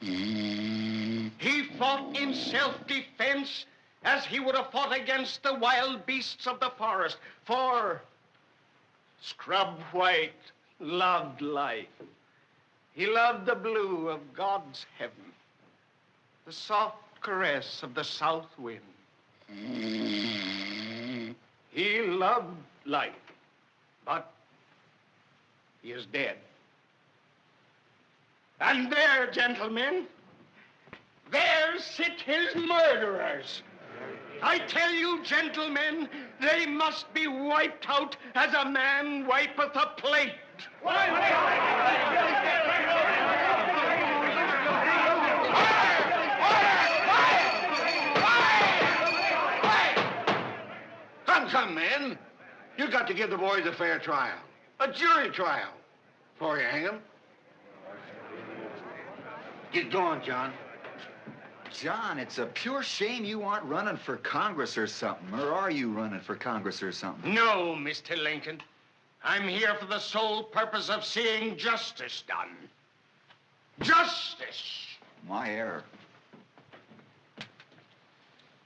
R: He fought in self-defense as he would have fought against the wild beasts of the forest. For Scrub White loved life. He loved the blue of God's heaven, the soft caress of the south wind. He loved life, but he is dead. And there, gentlemen, there sit his murderers. I tell you, gentlemen, they must be wiped out as a man wipeth a plate.
M: Come, come, men. You got to give the boys a fair trial. A jury trial. Before you hang them. Get going, John.
B: John, it's a pure shame you aren't running for Congress or something. Or are you running for Congress or something?
R: No, Mr. Lincoln. I'm here for the sole purpose of seeing justice done. Justice!
B: My error.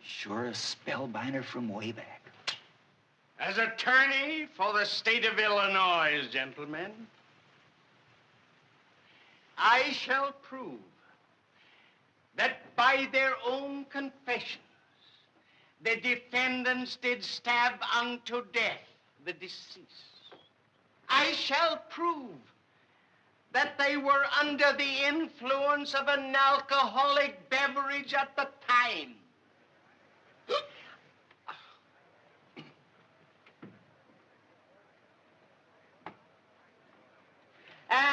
B: Sure a spellbinder from way back.
R: As attorney for the state of Illinois, gentlemen, I shall prove that by their own confessions, the defendants did stab unto death the deceased. I shall prove that they were under the influence of an alcoholic beverage at the time.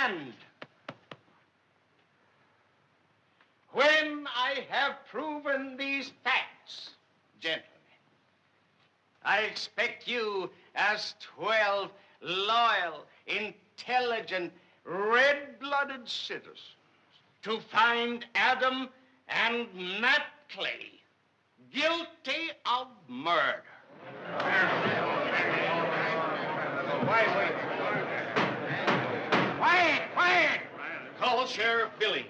R: And when I have proven these facts, gentlemen, I expect you as 12 loyal, intelligent, red-blooded citizens to find Adam and Matt Clay guilty of murder. Quiet, Call Sheriff Billings.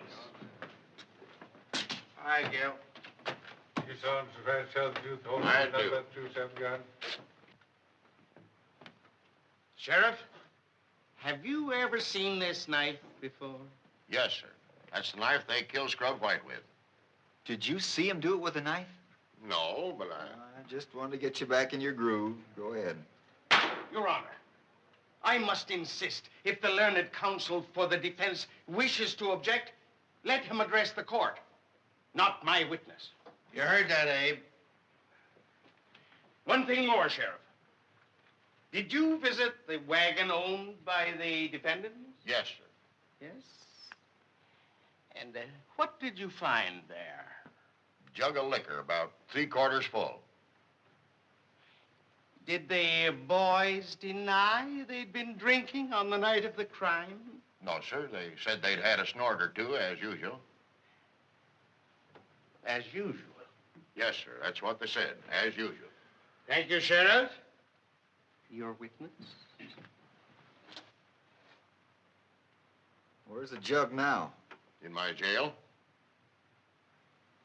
M: Hi, Gil.
D: You solemnly swear to tell the truth, the whole
M: I
D: truth, nothing
M: do.
D: but the truth, so God.
R: Sheriff, have you ever seen this knife before?
M: Yes, sir. That's the knife they killed Scrub White with.
B: Did you see him do it with a knife?
M: No, but I...
B: I just wanted to get you back in your groove. Go ahead.
R: Your Honor, I must insist, if the learned counsel for the defense wishes to object, let him address the court, not my witness.
M: You heard that, Abe.
R: One thing more, Sheriff. Did you visit the wagon owned by the defendants?
M: Yes, sir.
R: Yes. And uh, what did you find there?
M: Jug of liquor, about three quarters full.
R: Did the boys deny they'd been drinking on the night of the crime?
M: No, sir. They said they'd had a snort or two, as usual.
R: As usual.
M: Yes, sir. That's what they said, as usual.
R: Thank you, Sheriff. Your witness?
B: Where's the jug now?
M: In my jail?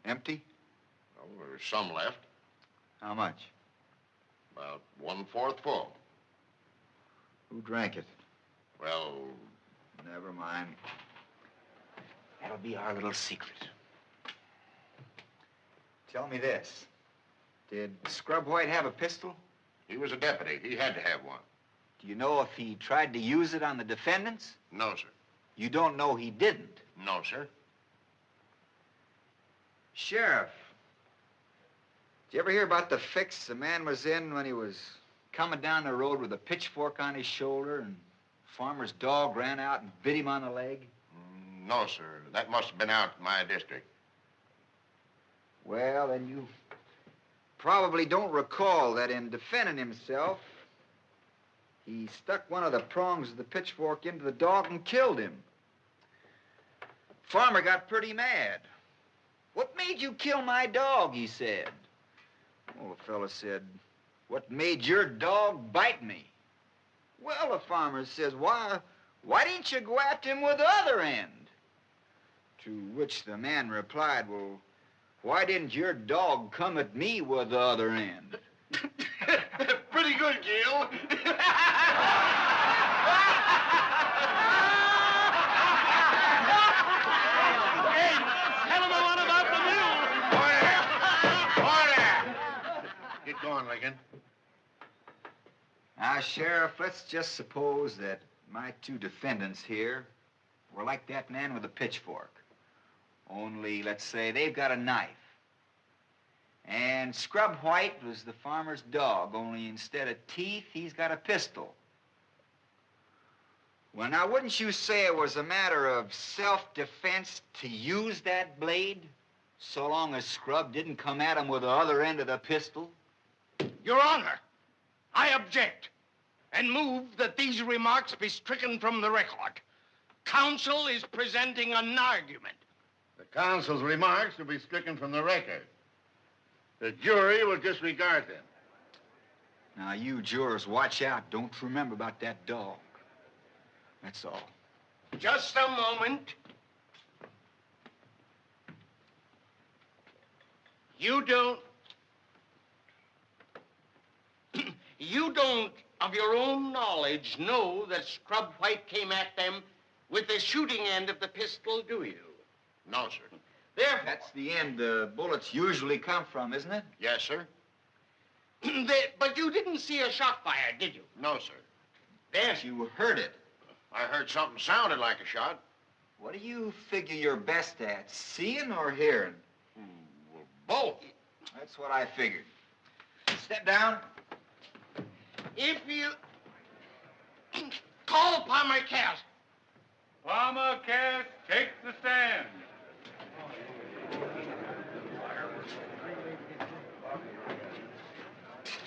B: Empty?
M: Well, there's some left.
B: How much?
M: About one-fourth full.
B: Who drank it?
M: Well,
B: Never mind. That'll be our little secret. Tell me this. Did Scrub White have a pistol?
M: he was a deputy. He had to have one.
B: Do you know if he tried to use it on the defendants?
M: No, sir.
B: You don't know he didn't.
M: No, sir.
B: Sheriff, did you ever hear about the fix the man was in when he was coming down the road with a pitchfork on his shoulder and farmer's dog ran out and bit him on the leg?
M: No, sir. That must have been out in my district.
B: Well, then you probably don't recall that in defending himself, he stuck one of the prongs of the pitchfork into the dog and killed him. Farmer got pretty mad. What made you kill my dog? he said. Well, the fellow said, What made your dog bite me? Well, the farmer says, Why, why didn't you go after him with the other end? To which the man replied, Well, why didn't your dog come at me with the other end?
C: Pretty good, Gil.
R: Hey, tell him what about the mule.
M: Order! Get going, Lincoln.
B: Now, Sheriff, let's just suppose that my two defendants here were like that man with the pitchfork. Only, let's say, they've got a knife. And Scrub White was the farmer's dog, only instead of teeth, he's got a pistol. Well, now, wouldn't you say it was a matter of self-defense to use that blade? So long as Scrub didn't come at him with the other end of the pistol?
R: Your Honor, I object and move that these remarks be stricken from the record. Counsel is presenting an argument.
M: The counsel's remarks will be stricken from the record. The jury will disregard them.
B: Now, you jurors, watch out. Don't remember about that dog. That's all.
R: Just a moment. You don't. You don't, of your own knowledge, know that Scrub White came at them with the shooting end of the pistol, do you?
M: No, sir.
R: Therefore,
B: That's the end the bullets usually come from, isn't it?
M: Yes, sir.
R: they- but you didn't see a shot fired, did you?
M: No, sir.
R: Yes,
B: You heard it.
M: I heard something sounded like a shot.
B: What do you figure you're best at, seeing or hearing?
M: Hmm, both.
B: That's what I figured. Step down.
R: If you call upon my cast,
D: Palmer Cass takes the stand.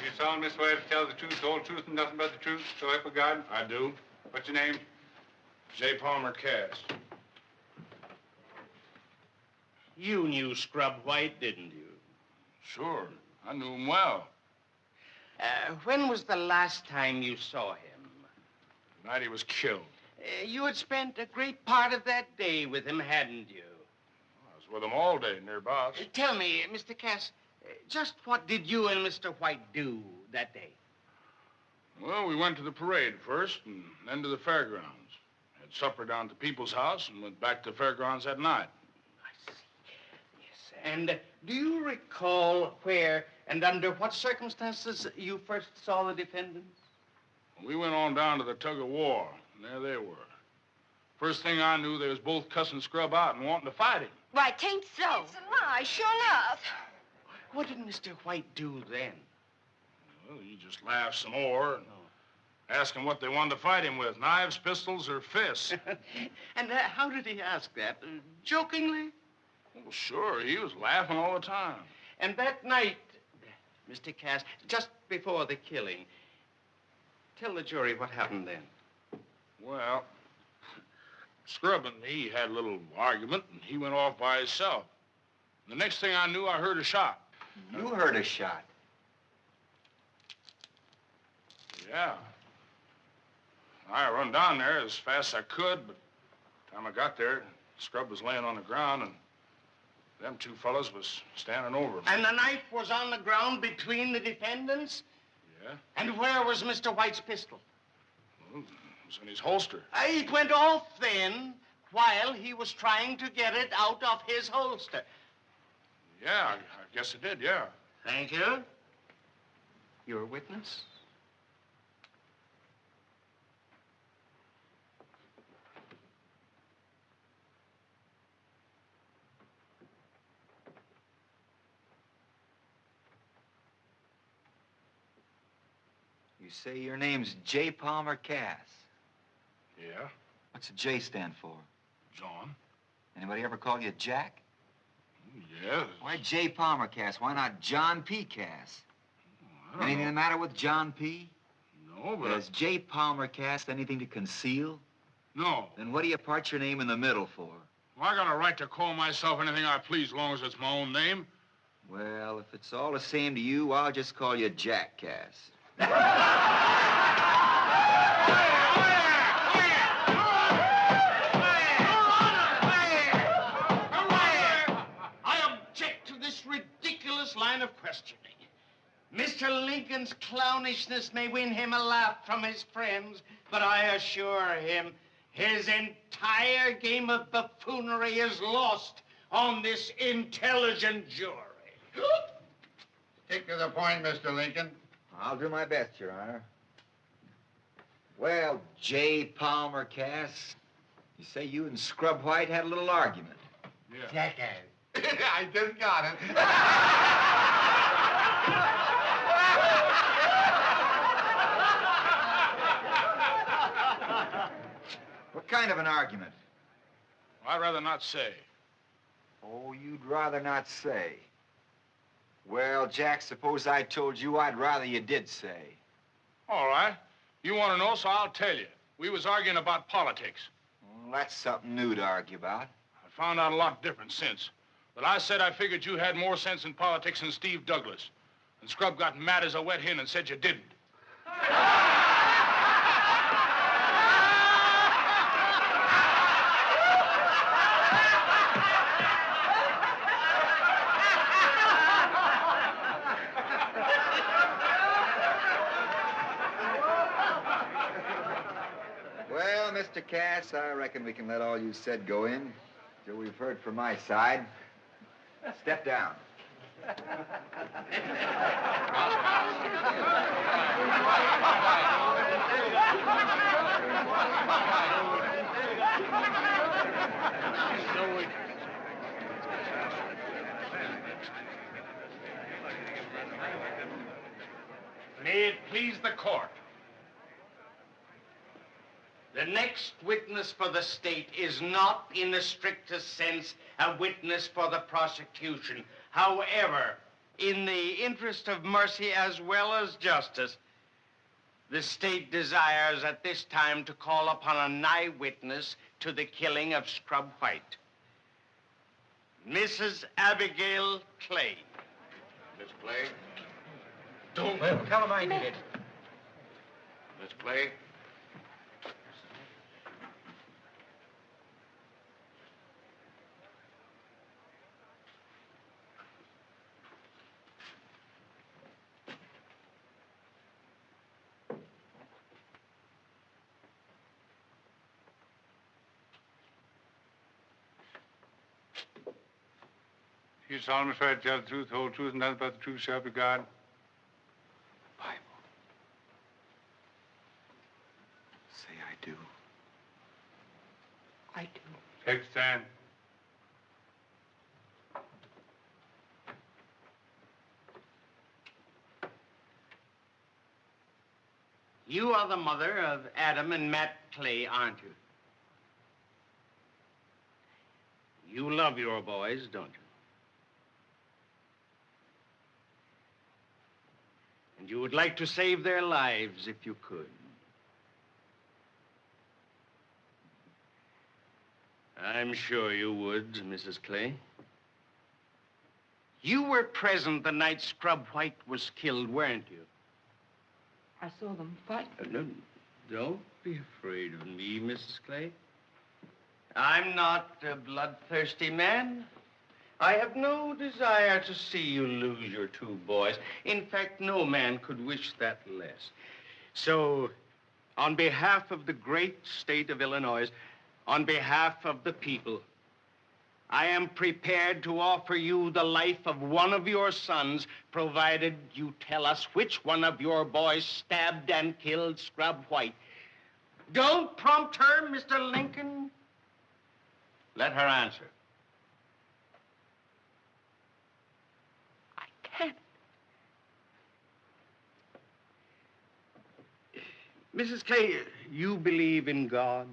D: You solemnly swear to tell the truth, the whole truth, and nothing but the truth, so help you God?
K: I do.
D: What's your name?
K: J. Palmer Cass.
R: you knew Scrub White, didn't you?
K: Sure. I knew him well.
R: Uh, when was the last time you saw him?
K: The night he was killed.
R: Uh, you had spent a great part of that day with him, hadn't you?
K: I was with him all day nearabouts.
R: Uh, tell me, Mr. Cass, uh, just what did you and Mr. White do that day?
K: Well, we went to the parade first and then to the fairgrounds. Had supper down at the people's house and went back to the fairgrounds that night. I see.
R: Yes, and uh, do you recall where and under what circumstances you first saw the defendants?
K: We went on down to the tug of war, and there they were. First thing I knew, they was both cussing Scrub out and wanting to fight him.
S: Why, tain't so.
L: It's a lie, sure enough.
R: What did Mr. White do then?
K: Well, he just laughed some more and asked him what they wanted to fight him with, knives, pistols, or fists.
R: And uh, how did he ask that? Uh, jokingly?
K: well, sure, he was laughing all the time.
R: And that night, Mr. Cass, just before the killing, tell the jury what happened then.
K: Well, Scrub and me had a little argument, and he went off by himself. The next thing I knew, I heard a shot.
B: You heard a shot.
K: Yeah. I run down there as fast as I could, but the time I got there, Scrub was laying on the ground, and them two fellas was standing over me.
R: And the knife was on the ground between the defendants?
K: Yeah?
R: And where was Mr. White's pistol?
K: Well, it was in his holster.
R: Uh, it went off then while he was trying to get it out of his holster.
K: Yeah, I, I guess it did, yeah.
R: Thank you. You're a witness?
B: Say your name's J. Palmer Cass.
K: Yeah?
B: What's the J stand for?
K: John?
B: Anybody ever call you Jack?
K: Yeah.
B: Why J. Palmer Cass? Why not John P. Cass?
K: I don't
B: Anything
K: know.
B: the matter with John P?
K: No, but...
B: Has J. Palmer Cass anything to conceal?
K: No.
B: Then what do you part your name in the middle for?
K: Well, I got a right to call myself anything I please, as long as it's my own name.
B: Well, if it's all the same to you, I'll just call you Jack Cass.
R: I object to this ridiculous line of questioning. Mr. Lincoln's clownishness may win him a laugh from his friends, But I assure him his entire game of buffoonery is lost on this intelligent jury.
M: Stick to the point, Mr. Lincoln.
B: I'll do my best, Your Honor. Well, J. Palmer Cass, you say you and Scrub White had a little argument. Yeah.
M: Jackass. I just got it.
B: What kind of an argument?
K: I'd rather not say.
B: Oh, you'd rather not say. Well, Jack, suppose I told you I'd rather you did say.
K: All right. You want to know, so I'll tell you. We was arguing about politics.
B: Well, that's something new to argue about.
K: I found out a lot different since. But I said I figured you had more sense in politics than Steve Douglas. And Scrub got mad as a wet hen and said you didn't.
B: Well, Mr. Cass, I reckon we can let all you said go in till we've heard from my side. Step down.
R: May it please the court. The next witness for the state is not, in the strictest sense, a witness for the prosecution. However, in the interest of mercy as well as justice, the state desires at this time to call upon an eyewitness to the killing of Scrub White. Mrs. Abigail Clay.
M: Miss Clay?
R: Don't.
M: Well, tell him I did it. Miss Clay?
D: You solemnly swear to tell the truth, the whole truth, and nothing but the truth, shall be God. Bible.
B: Say I do.
E: I do.
D: Take stand.
R: You are the mother of Adam and Matt Clay, aren't you? You love your boys, don't you? And you would like to save their lives if you could. I'm sure you would, Mrs. Clay. You were present the night Scrub White was killed, weren't you?
E: I saw them fight.
R: Uh, no, don't be afraid of me, Mrs. Clay. I'm not a bloodthirsty man. I have no desire to see you lose your two boys. In fact, no man could wish that less. So, on behalf of the great state of Illinois, on behalf of the people, I am prepared to offer you the life of one of your sons, provided you tell us which one of your boys stabbed and killed Scrub White. Don't prompt her, Mr. Lincoln. Let her answer.
E: I can't.
R: Mrs. Clay, you believe in God?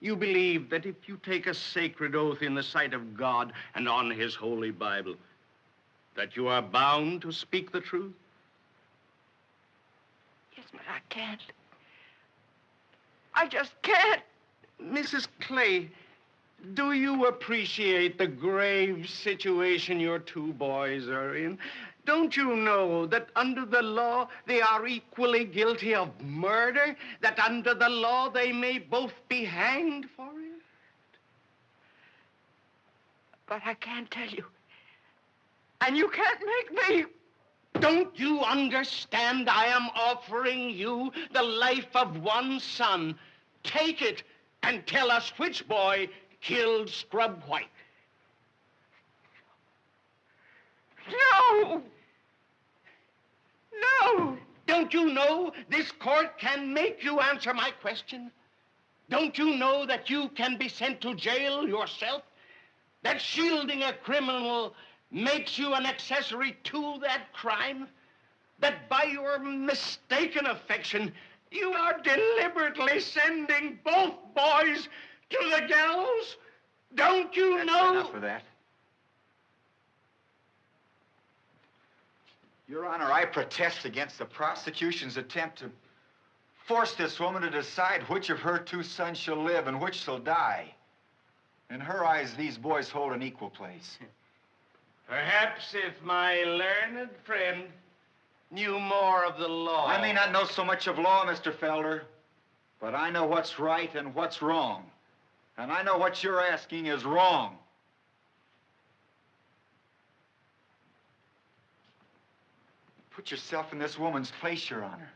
R: You believe that if you take a sacred oath in the sight of God and on his holy Bible, that you are bound to speak the truth?
E: Yes, but I can't. I just can't.
R: Mrs. Clay, do you appreciate the grave situation your two boys are in? Don't you know that under the law they are equally guilty of murder? That under the law they may both be hanged for it?
E: But I can't tell you. And you can't make me.
R: Don't you understand? I am offering you the life of one son. Take it and tell us which boy killed Scrub White. No! No! Don't you know this court can make you answer my question? Don't you know that you can be sent to jail yourself? That shielding a criminal makes you an accessory to that crime? That by your mistaken affection, you are deliberately sending both boys to the gallows? Don't you
B: That's
R: know?
B: enough of that. Your Honor, I protest against the prosecution's attempt to force this woman to decide which of her two sons shall live and which shall die. In her eyes, these boys hold an equal place.
R: Perhaps if my learned friend knew more of the law.
B: I may not know so much of law, Mr. Felder, but I know what's right and what's wrong. And I know what you're asking is wrong. Put yourself in this woman's place, Your Honor.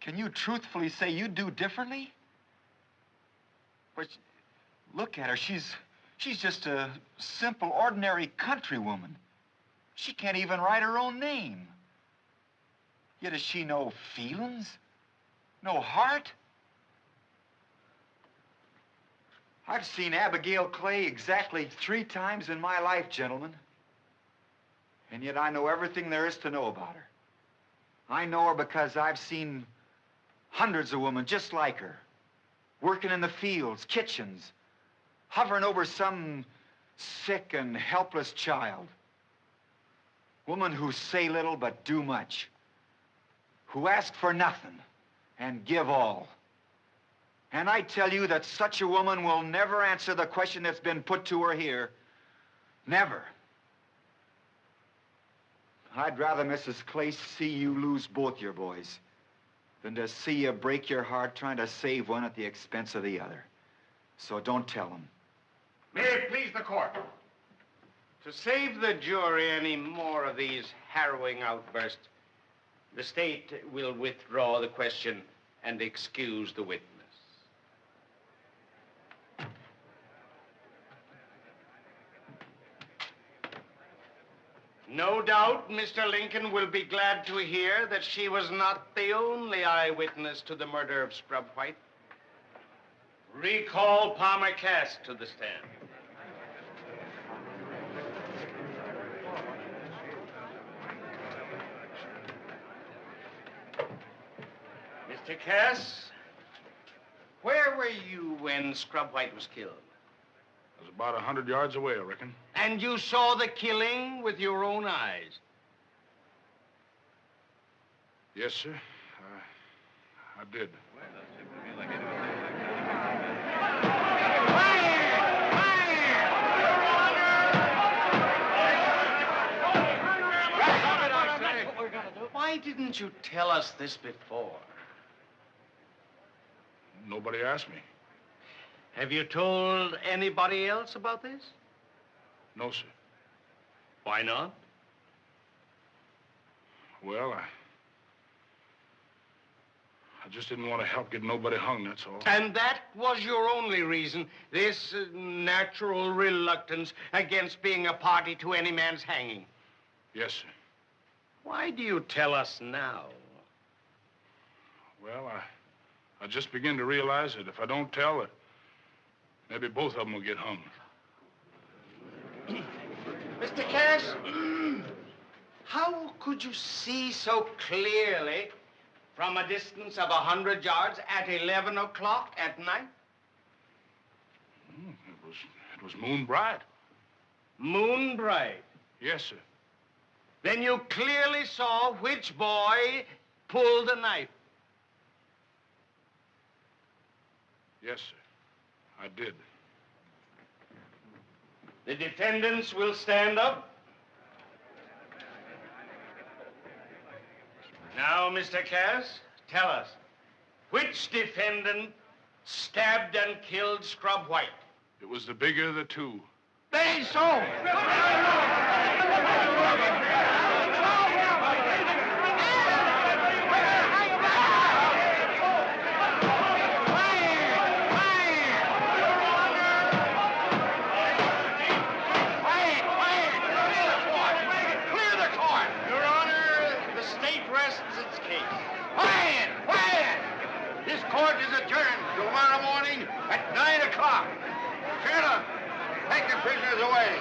B: Can you truthfully say you'd do differently? But look at her. She's she's just a simple, ordinary countrywoman. She can't even write her own name. Yet has she no feelings? No heart? I've seen Abigail Clay exactly three times in my life, gentlemen. And yet I know everything there is to know about her. I know her because I've seen hundreds of women just like her, working in the fields, kitchens, hovering over some sick and helpless child. Women who say little but do much, who ask for nothing and give all. And I tell you that such a woman will never answer the question that's been put to her here. Never. I'd rather, Mrs. Clay, see you lose both your boys than to see you break your heart trying to save one at the expense of the other. So don't tell them.
R: May it please the court. To save the jury any more of these harrowing outbursts, the state will withdraw the question and excuse the witness. No doubt Mr. Lincoln will be glad to hear that she was not the only eyewitness to the murder of Scrub White. Recall Palmer Cass to the stand. Mr. Cass, where were you when Scrub White was killed?
K: I was about a hundred yards away, I reckon.
R: And you saw the killing with your own eyes?
K: Yes, sir. I, I did.
R: Why didn't you tell us this before?
K: Nobody asked me.
R: Have you told anybody else about this?
K: No, sir.
R: Why not?
K: Well, I. I just didn't want to help get nobody hung, that's all.
R: And that was your only reason, this uh, natural reluctance against being a party to any man's hanging.
K: Yes, sir.
R: Why do you tell us now?
K: Well, I. I just begin to realize that if I don't tell, that maybe both of them will get hung.
R: Mr. Cass, how could you see so clearly from a distance of a hundred yards at 11 o'clock at night?
K: Hmm, It was. It was moon bright.
R: Moon bright.
K: Yes, sir.
R: Then you clearly saw which boy pulled the knife.
K: Yes, sir. I did.
R: The defendants will stand up. Now, Mr. Cass, tell us, which defendant stabbed and killed Scrub White?
K: It was the bigger of the two.
R: They so.
T: prisoners away.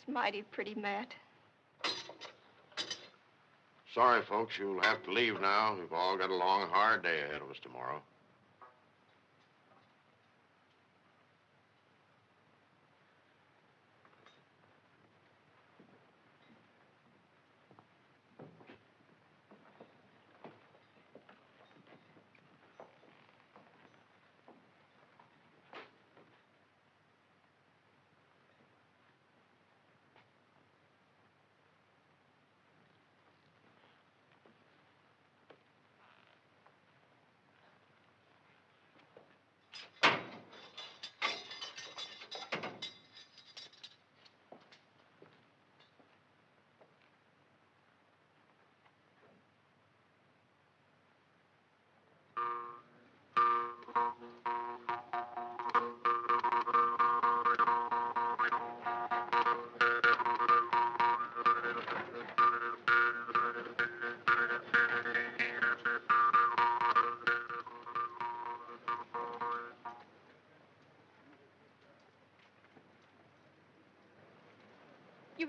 L: That's mighty pretty, Matt.
T: Sorry, folks, you'll have to leave now. We've all got a long, hard day ahead of us tomorrow.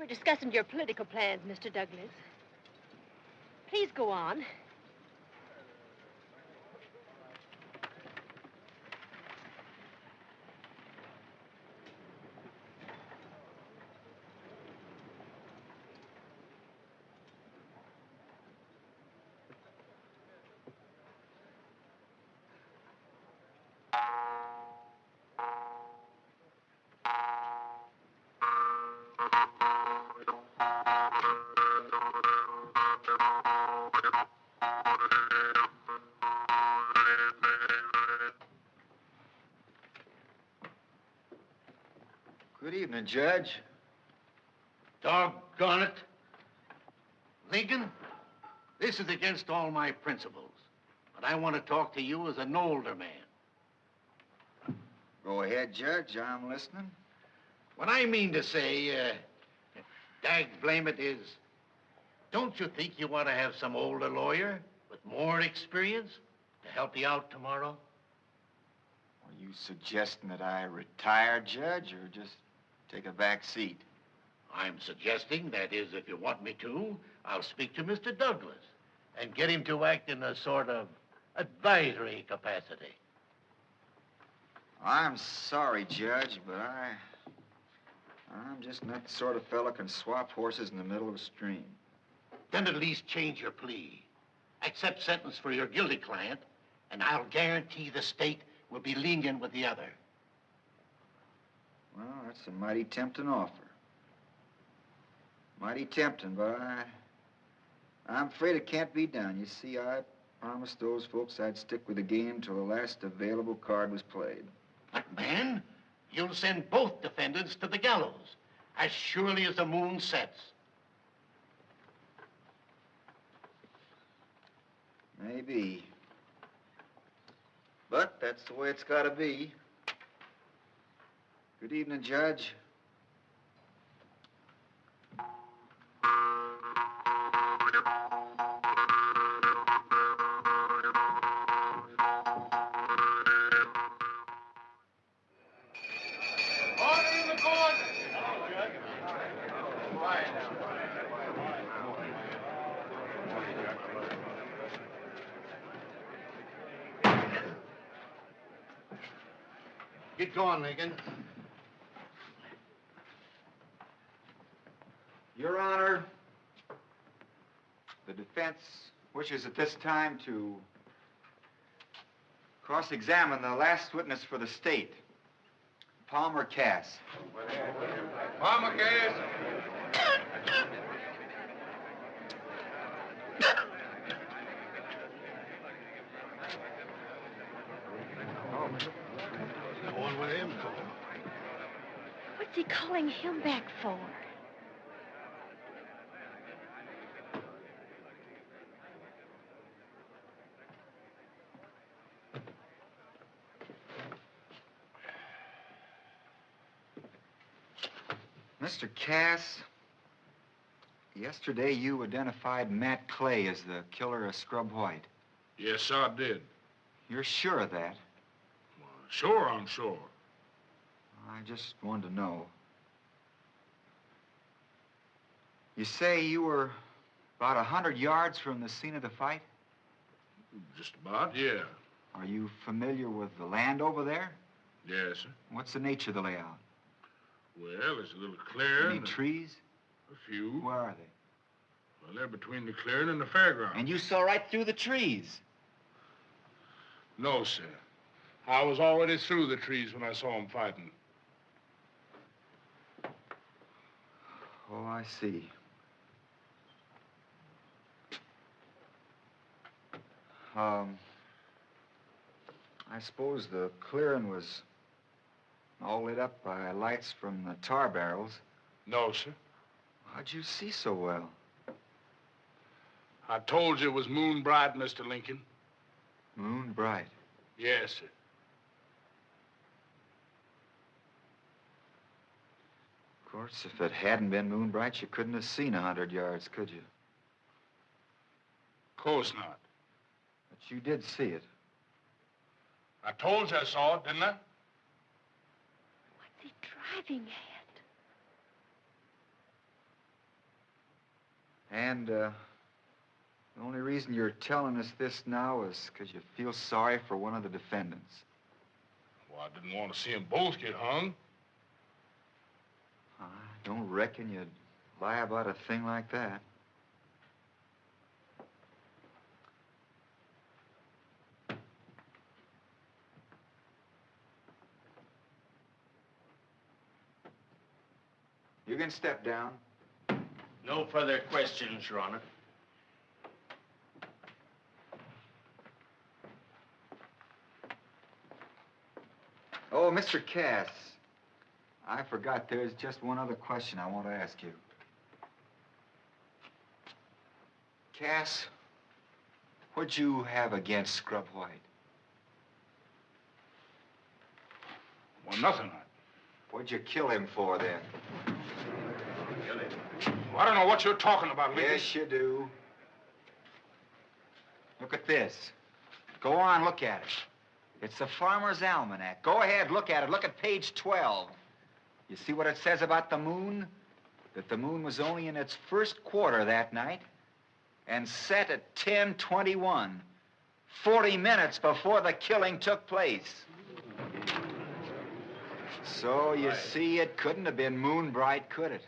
F: Were discussing your political plans, Mr. Douglas. Please go on.
B: Judge.
M: Doggone it. Lincoln, this is against all my principles. But I want to talk to you as an older man.
B: Go ahead, Judge. I'm listening.
M: What I mean to say, uh, dag blame it, is don't you think you want to have some older lawyer with more experience to help you out tomorrow?
B: Are you suggesting that I retire, Judge, or just take a back seat?
M: I'm suggesting, that is, if you want me to, I'll speak to Mr. Douglas and get him to act in a sort of advisory capacity.
B: I'm sorry, Judge, but I... I'm just not the sort of fellow can swap horses in the middle of a stream.
M: Then at least change your plea. Accept sentence for your guilty client, and I'll guarantee the state will be lenient with the other.
B: Well, that's a mighty tempting offer. Mighty tempting, but I... I'm afraid it can't be done. You see, I promised those folks I'd stick with the game till the last available card was played.
M: But, man, you'll send both defendants to the gallows as surely as the moon sets.
B: Maybe. But that's the way it's got to be. Good evening, Judge.
U: Order in the court.
M: Get going, Lincoln.
B: Your Honor, the defense wishes at this time to cross-examine the last witness for the state, Palmer Cass.
K: Palmer Cass.
L: Going with him?
F: What's he calling him back for?
B: Mr. Cass, yesterday you identified Matt Clay as the killer of Scrub White.
K: Yes, I did.
B: You're sure of that?
K: Sure, I'm sure.
B: I just wanted to know. You say you were about a hundred yards from the scene of the fight?
K: Just about, yeah.
B: Are you familiar with the land over there?
K: Yes, sir.
B: What's the nature of the layout?
K: Well, there's a little clearing.
B: Any trees?
K: A few.
B: Where are they?
K: Well, they're between the clearing and the fairground.
B: And you saw right through the trees.
K: No, sir. I was already through the trees when I saw them fighting.
B: Oh, I see. Um, I suppose the clearing was all lit up by lights from the tar barrels.
K: No, sir.
B: How'd you see so well?
K: I told you it was moon bright, Mr. Lincoln.
B: Moon bright.
K: Yes, sir.
B: Of course, if it hadn't been moon bright, you couldn't have seen a hundred yards, could you?
K: Of course not.
B: But you did see it.
K: I told you I saw it, didn't I?
F: What's he driving at?
B: And, uh, the only reason you're telling us this now is because you feel sorry for one of the defendants.
K: Well, I didn't want to see them both get hung.
B: I don't reckon you'd lie about a thing like that. You can step down.
R: No further questions, Your Honor.
B: Oh, Mr. Cass, I forgot there's just one other question I want to ask you. Cass, what'd you have against Scrub White?
K: Well, nothing.
B: What'd you kill him for, then?
K: I don't know what you're talking about, Lincoln.
B: Yes, you do. Look at this. Go on, look at it. It's the Farmer's Almanac. Go ahead, look at it. Look at page 12. You see what it says about the moon? That the moon was only in its first quarter that night and set at 1021, 40 minutes before the killing took place. So, you see, it couldn't have been moon bright, could it?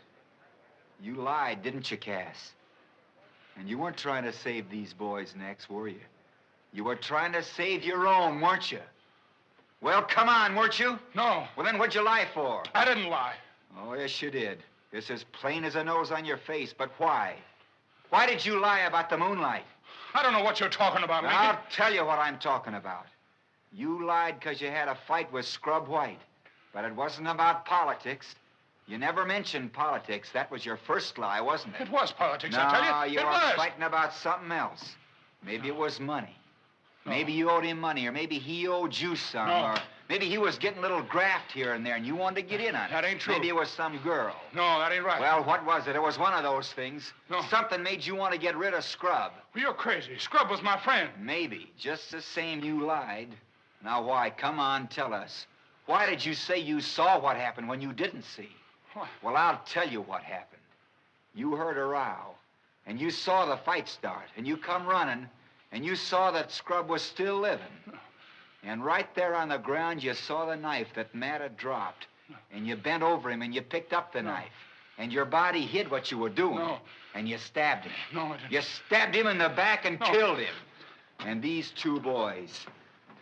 B: You lied, didn't you, Cass? And you weren't trying to save these boys' necks, were you? You were trying to save your own, weren't you? Well, come on, weren't you?
K: No.
B: Well, then what'd you lie for?
K: I didn't lie.
B: Oh, yes, you did. It's as plain as a nose on your face, but why? Why did you lie about the moonlight?
K: I don't know what you're talking about, Lincoln.
B: I'll tell you what I'm talking about. You lied because you had a fight with Scrub White, but it wasn't about politics. You never mentioned politics. That was your first lie, wasn't it?
K: It was politics,
B: no,
K: I tell you.
B: you
K: it
B: were
K: was.
B: fighting about something else. Maybe it was money. Maybe you owed him money, or maybe he owed you some,
K: No.
B: or maybe he was getting a little graft here and there, and you wanted to get in on it.
K: That ain't true.
B: Maybe it was some girl.
K: No, that ain't right.
B: Well, what was it? It was one of those things.
K: No.
B: Something made you want to get rid of Scrub.
K: You're crazy. Scrub was my friend.
B: Maybe. Just the same, you lied. Now, why? Come on, tell us. Why did you say you saw what happened when you didn't see?
K: What?
B: Well, I'll tell you what happened. You heard a row, and you saw the fight start, and you come running, and you saw that Scrub was still living. And right there on the ground, you saw the knife that Matt had dropped. And you bent over him and you picked up the knife. And your body hid what you were doing.
K: No.
B: And you stabbed him.
K: No, I didn't.
B: You stabbed him in the back and
K: No.
B: killed him. And these two boys,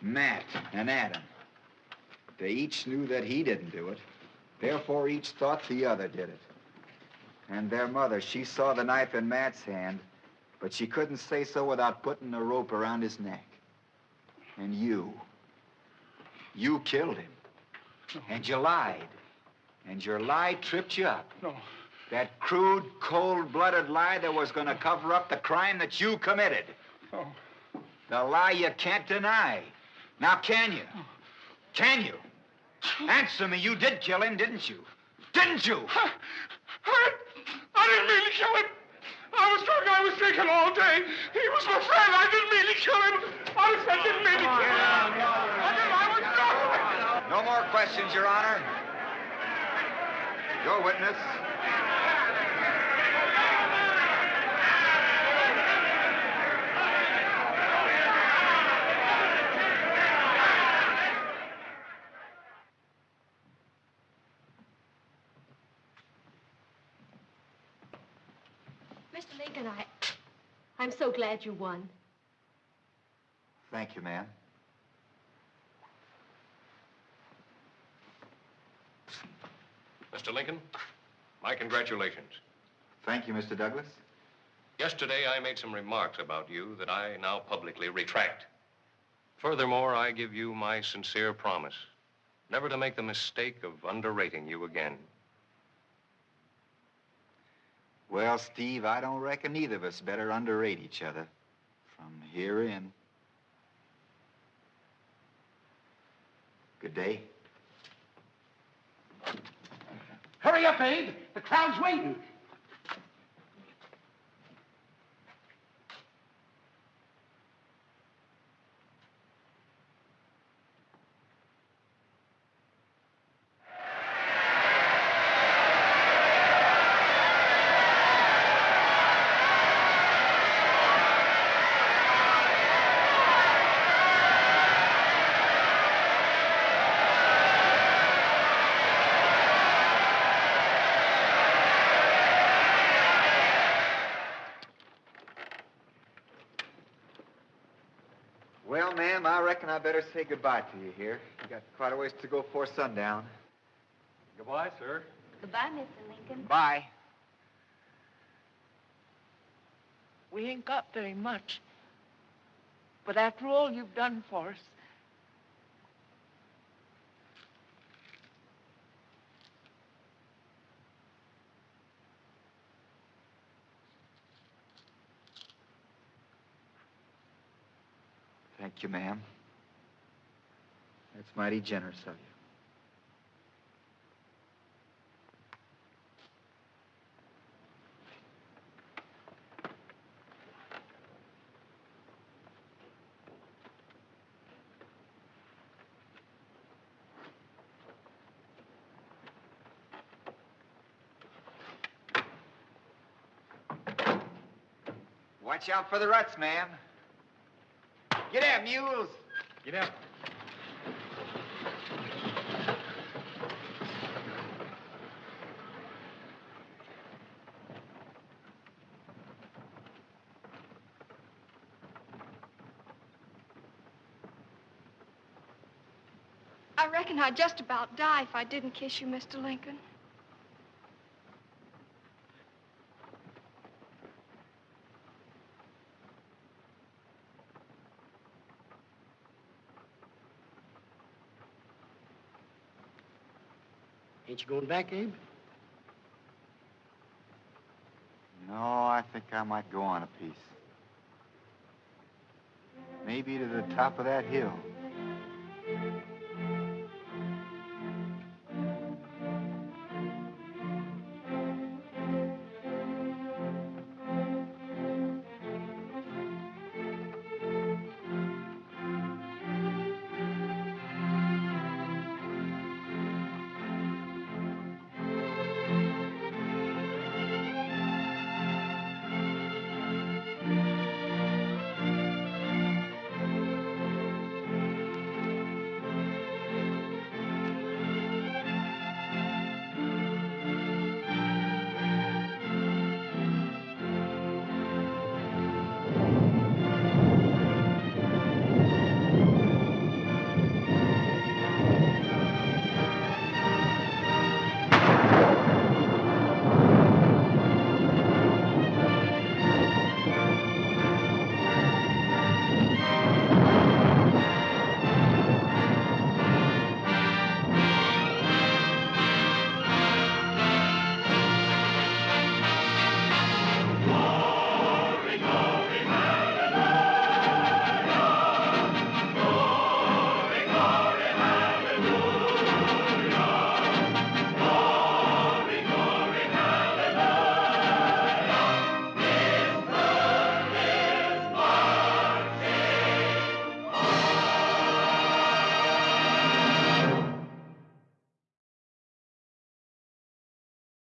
B: Matt and Adam, They each knew that he didn't do it. Therefore, each thought the other did it. And their mother, she saw the knife in Matt's hand, but she couldn't say so without putting a rope around his neck. And you, you killed him. And you lied. And your lie tripped you up.
V: No.
B: That crude, cold-blooded lie that was going to cover up the crime that you committed.
V: No.
B: The lie you can't deny. Now, can you? Can you? Answer me. You did kill him, didn't you? Didn't you?
K: I, I didn't mean to kill him. I was drunk. I was drinking all day. He was my friend. I didn't mean to kill him. Honest, I didn't mean to kill him. I, didn't, I was drunk.
B: No more questions, Your Honor. Your witness.
F: Mr. Lincoln, I. I'm so glad you won.
B: Thank you, ma'am.
N: Mr. Lincoln, my congratulations.
B: Thank you, Mr. Douglas.
N: Yesterday, I made some remarks about you that I now publicly retract. Furthermore, I give you my sincere promise never to make the mistake of underrating you again.
B: Well, Steve, I don't reckon either of us better underrate each other from here in. Good day.
Q: Hurry up, Abe. The crowd's waiting.
B: Say goodbye to you here. You got quite a ways to go before sundown.
J: Goodbye, sir.
W: Goodbye, Mr. Lincoln.
B: Bye.
E: We ain't got very much. But after all you've done for us,
B: Thank you, ma'am. That's mighty generous of you. Watch out for the ruts, ma'am. Get out, mules.
J: Get out.
L: I reckon I'd just about die if I didn't kiss you, Mr. Lincoln.
Q: Ain't you going back, Abe?
B: No, I think I might go on a piece. Maybe to the top of that hill.